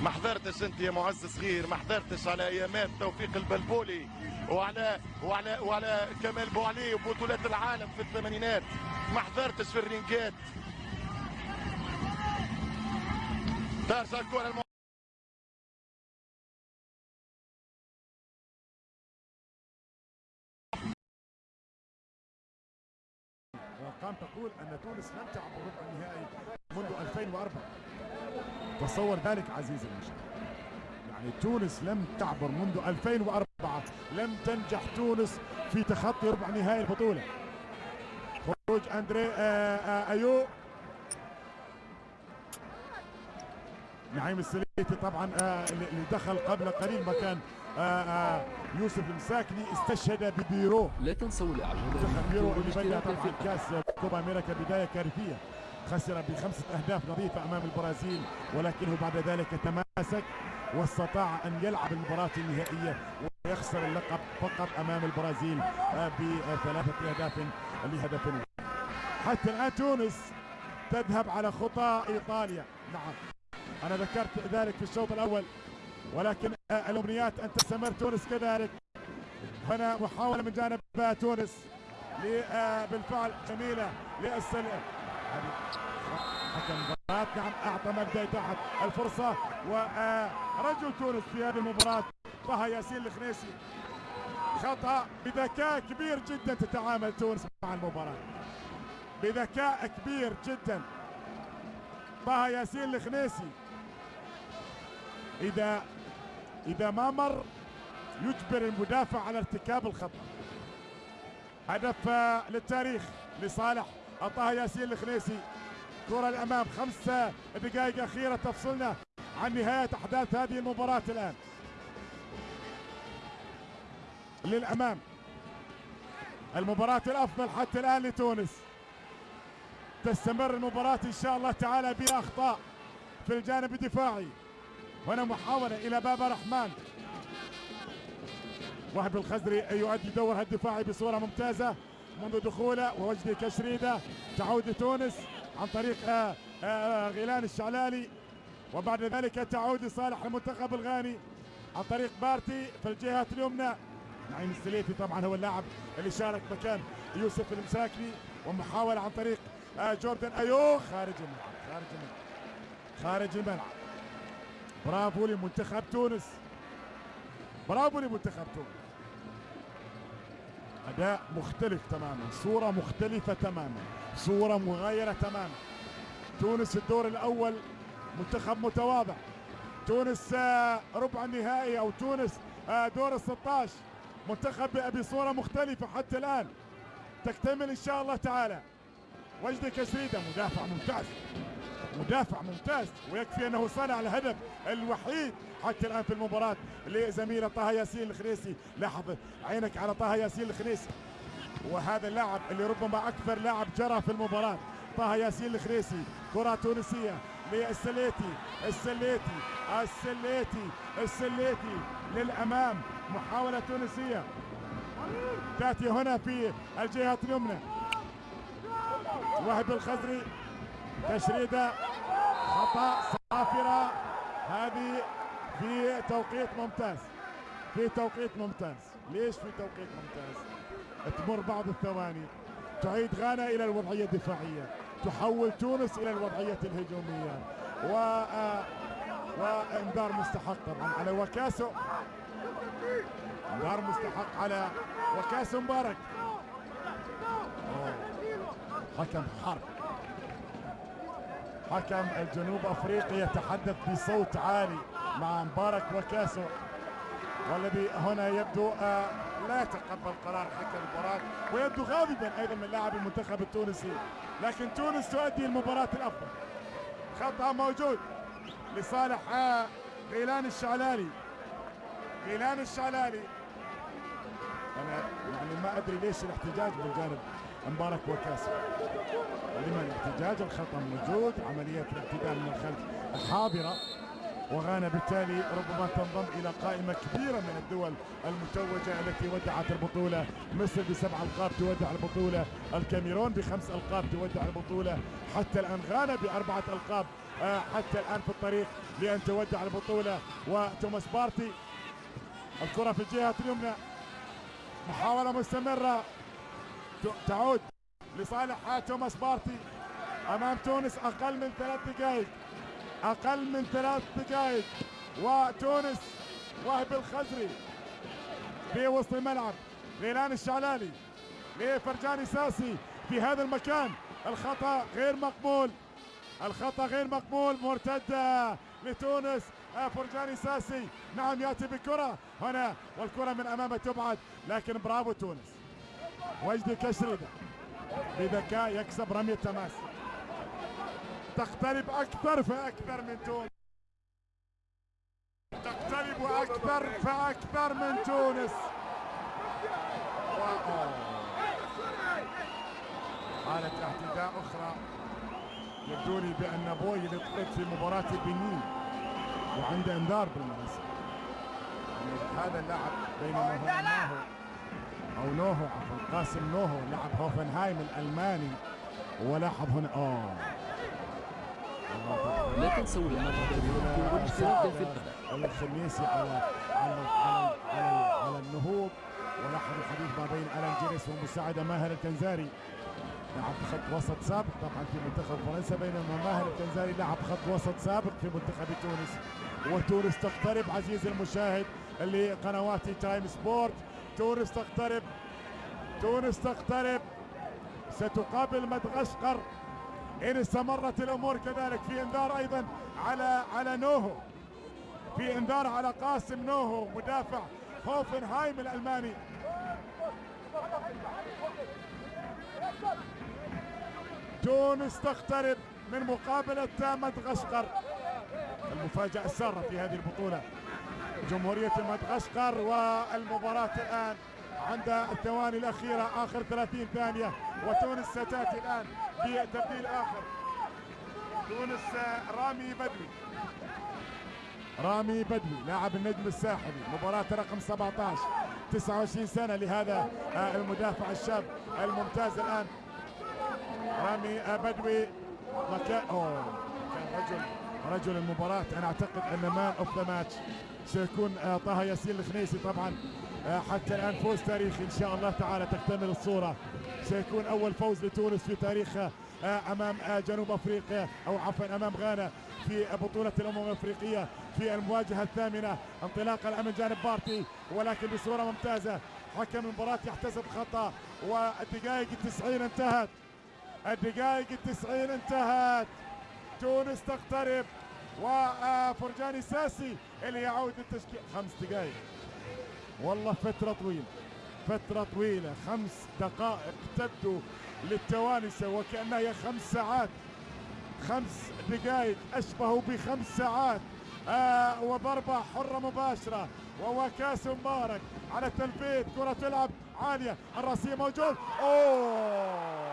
[SPEAKER 26] ما حضرتش أنت يا معز صغير ما حضرتش على أيامات توفيق البلبولي. وعلى وعلى وعلى كمال بوعلي وبطولات العالم في الثمانينات. ما حضرتش في الرينجات ترجع الكره الم...
[SPEAKER 1] وارقام تقول أن تونس لم تعبر ربع النهائي منذ 2004 تصور ذلك عزيزي المشاهد. يعني تونس لم تعبر منذ 2004 لم تنجح تونس في تخطي ربع نهائي البطولة. خروج اندري آآ آآ أيو. نعيم السليتي طبعا اللي دخل قبل قليل مكان يوسف المساكني استشهد ببيرو.
[SPEAKER 21] لا تنسوا الإعجاب
[SPEAKER 1] بيرو اللي بدأ طبعا كأس كوبا أمريكا بداية كارثية. خسر بخمسة أهداف نظيفة أمام البرازيل ولكنه بعد ذلك تماسك واستطاع أن يلعب المباراة النهائية. ويخسر اللقب فقط أمام البرازيل بثلاثة أهداف لهدف حتى الآن تونس تذهب على خطى إيطاليا. نعم أنا ذكرت ذلك في الشوط الأول ولكن الأمنيات أن تستمر تونس كذلك. هنا محاولة من جانب تونس بالفعل جميلة للسلة. حكم المباراة نعم أعطى مبدأ تحت الفرصة ورجل تونس في هذه المباراة طه ياسين الخنيسي خطأ بذكاء كبير جدا تتعامل تونس مع المباراة. بذكاء كبير جدا. طه ياسين الخنيسي إذا إذا ما مر يجبر المدافع على ارتكاب الخطأ. هدف للتاريخ لصالح. طه ياسين الخنيسي. كرة الأمام خمسة دقائق أخيرة تفصلنا عن نهاية أحداث هذه المباراة الآن. للأمام. المباراة الأفضل حتى الآن لتونس. تستمر المباراة إن شاء الله تعالى بلا أخطاء في الجانب الدفاعي. هنا محاولة إلى بابا رحمن. وهبي الخزري يؤدي دورها الدفاعي بصورة ممتازة. منذ دخوله ووجدي كشريدة تعود لتونس عن طريق آه، آه، غيلان الشعلالي. وبعد ذلك تعود لصالح المنتخب الغاني عن طريق بارتي في الجهة اليمنى. نعيم السليتي طبعا هو اللاعب اللي شارك مكان يوسف المساكني ومحاولة عن طريق آه، جوردن أيو. خارج الملعب خارج الملعب خارج الملعب. برافو لمنتخب تونس. برافو لمنتخب تونس. أداء مختلف تماما صورة مختلفة تماما صورة مغايرة تماما. تونس الدور الأول منتخب متواضع. تونس آه، ربع النهائي أو تونس آه، دور ال 16 منتخب بصوره مختلفة حتى الآن. تكتمل إن شاء الله تعالى. وجدي كسريده مدافع ممتاز. مدافع ممتاز ويكفي أنه صنع الهدف الوحيد حتى الآن في المباراة لزميله طه ياسين الخنيسي. لاحظ عينك على طه ياسين الخنيسي. وهذا اللاعب اللي ربما أكثر لاعب جرى في المباراة طه ياسين الخنيسي. كرة تونسية للسليتي السليتي السليتي السليتي للأمام. محاولة تونسية. تأتي هنا في الجهة اليمنى. وهب الخزري. تشريدة. خطأ. صافرة. هذه في توقيت ممتاز. في توقيت ممتاز. ليش في توقيت ممتاز؟ تمر بعض الثواني. تعيد غانا إلى الوضعية الدفاعية. تحول تونس إلى الوضعية الهجومية. و آه، وانذار مستحق طبعا على وكاسو إنذار مستحق على وكاسو مبارك. حكم حرب. حكم الجنوب أفريقي يتحدث بصوت عالي مع مبارك وكاسو والذي هنا يبدو آه، لا يتقبل قرار حكم المباراة ويبدو غاضبا أيضا من لاعب المنتخب التونسي لكن تونس تؤدي المباراة الأفضل. خطأ موجود لصالح آه، غيلان الشعلالي. غيلان الشعلالي. أنا يعني ما أدري ليش الاحتجاج من جانب مبارك وكاسو لما الاحتجاج الخطا موجود. عملية الاعتداء من الخلف حاضره وغانا بالتالي ربما تنضم إلى قائمة كبيرة من الدول المتوجة التي ودعت البطولة. مصر بسبع ألقاب تودع البطولة. الكاميرون بخمس ألقاب تودع البطولة. حتى الآن غانا بأربعة ألقاب آه، حتى الآن في الطريق لأن تودع البطولة. وتوماس بارتي الكرة في الجهة اليمنى. محاولة مستمرة. تعود لصالح توماس بارتي أمام تونس أقل من ثلاث دقائق أقل من ثلاث دقائق وتونس وهب الخزري في وسط الملعب. غيلان الشعلالي لفرجاني ساسي في هذا المكان. الخطأ غير مقبول. الخطأ غير مقبول. مرتدة لتونس. فرجاني ساسي. نعم يأتي بكرة هنا والكرة من امامه تبعد. لكن برافو تونس. وجدي كشريده بذكاء يكسب رميه تماس تقترب أكثر فأكثر من تونس. تقترب أكثر فأكثر من تونس. حالة اعتداء أخرى يبدو لي بأن بوي لطلب في مباراة بنين وعنده إنذار بالمناسبة. يعني هذا اللاعب بينما هو أو نوهو عفوا قاسم نوهو لاعب هوفنهايم الألماني ولاحظ هنا أوه
[SPEAKER 21] لا تنسوا بالفيديو والاشتراك في القناة
[SPEAKER 1] الخنيسي على على على على, على النهوض. ولاحظ الحديث ما بين ألان جيريس ومساعدة ماهر الكنزاري لعب خط وسط سابق طبعا في منتخب فرنسا بينما ماهر الكنزاري لعب خط وسط سابق في منتخب تونس. وتونس تقترب عزيزي المشاهد لقنوات تايم سبورت تونس تقترب. تونس تقترب. ستقابل مدغشقر. إن استمرت الأمور كذلك في إنذار أيضا على على نوهو. في إنذار على قاسم نوهو مدافع هوفنهايم الألماني. تونس تقترب من مقابلة مدغشقر. المفاجأة السارة في هذه البطولة. جمهورية مدغشقر والمباراة الآن عند الثواني الأخيرة آخر 30 ثانية وتونس ستأتي الآن في تبديل آخر. تونس رامي بدوي. رامي بدوي لاعب النجم الساحلي مباراة رقم 17 29 سنة لهذا آه، المدافع الشاب الممتاز الآن. رامي آه، بدوي مكان أوه كان رجل رجل المباراة. أنا أعتقد أن man of the match سيكون آه، طه ياسين الخنيسي طبعا آه، حتى الآن فوز تاريخي إن شاء الله تعالى تكتمل الصورة. سيكون أول فوز لتونس في تاريخها آه، أمام جنوب أفريقيا أو عفوا أمام غانا في بطولة الأمم الأفريقية في المواجهة الثامنة. انطلاقا الآن من جانب بارتي ولكن بصورة ممتازة. حكم المباراة يحتسب خطأ والدقائق التسعين انتهت. الدقائق التسعين انتهت. تونس تقترب. وفرجاني ساسي اللي يعود للتشكيل. خمس دقائق والله فترة طويلة. فترة طويلة. خمس دقائق تبدو للتوانسة. وكأنها هي خمس ساعات. خمس دقائق أشبه بخمس ساعات. آه وضربة حرة مباشرة. ووكاس مبارك. على التنفيذ كرة تلعب عالية. الرأسية موجود. أوه!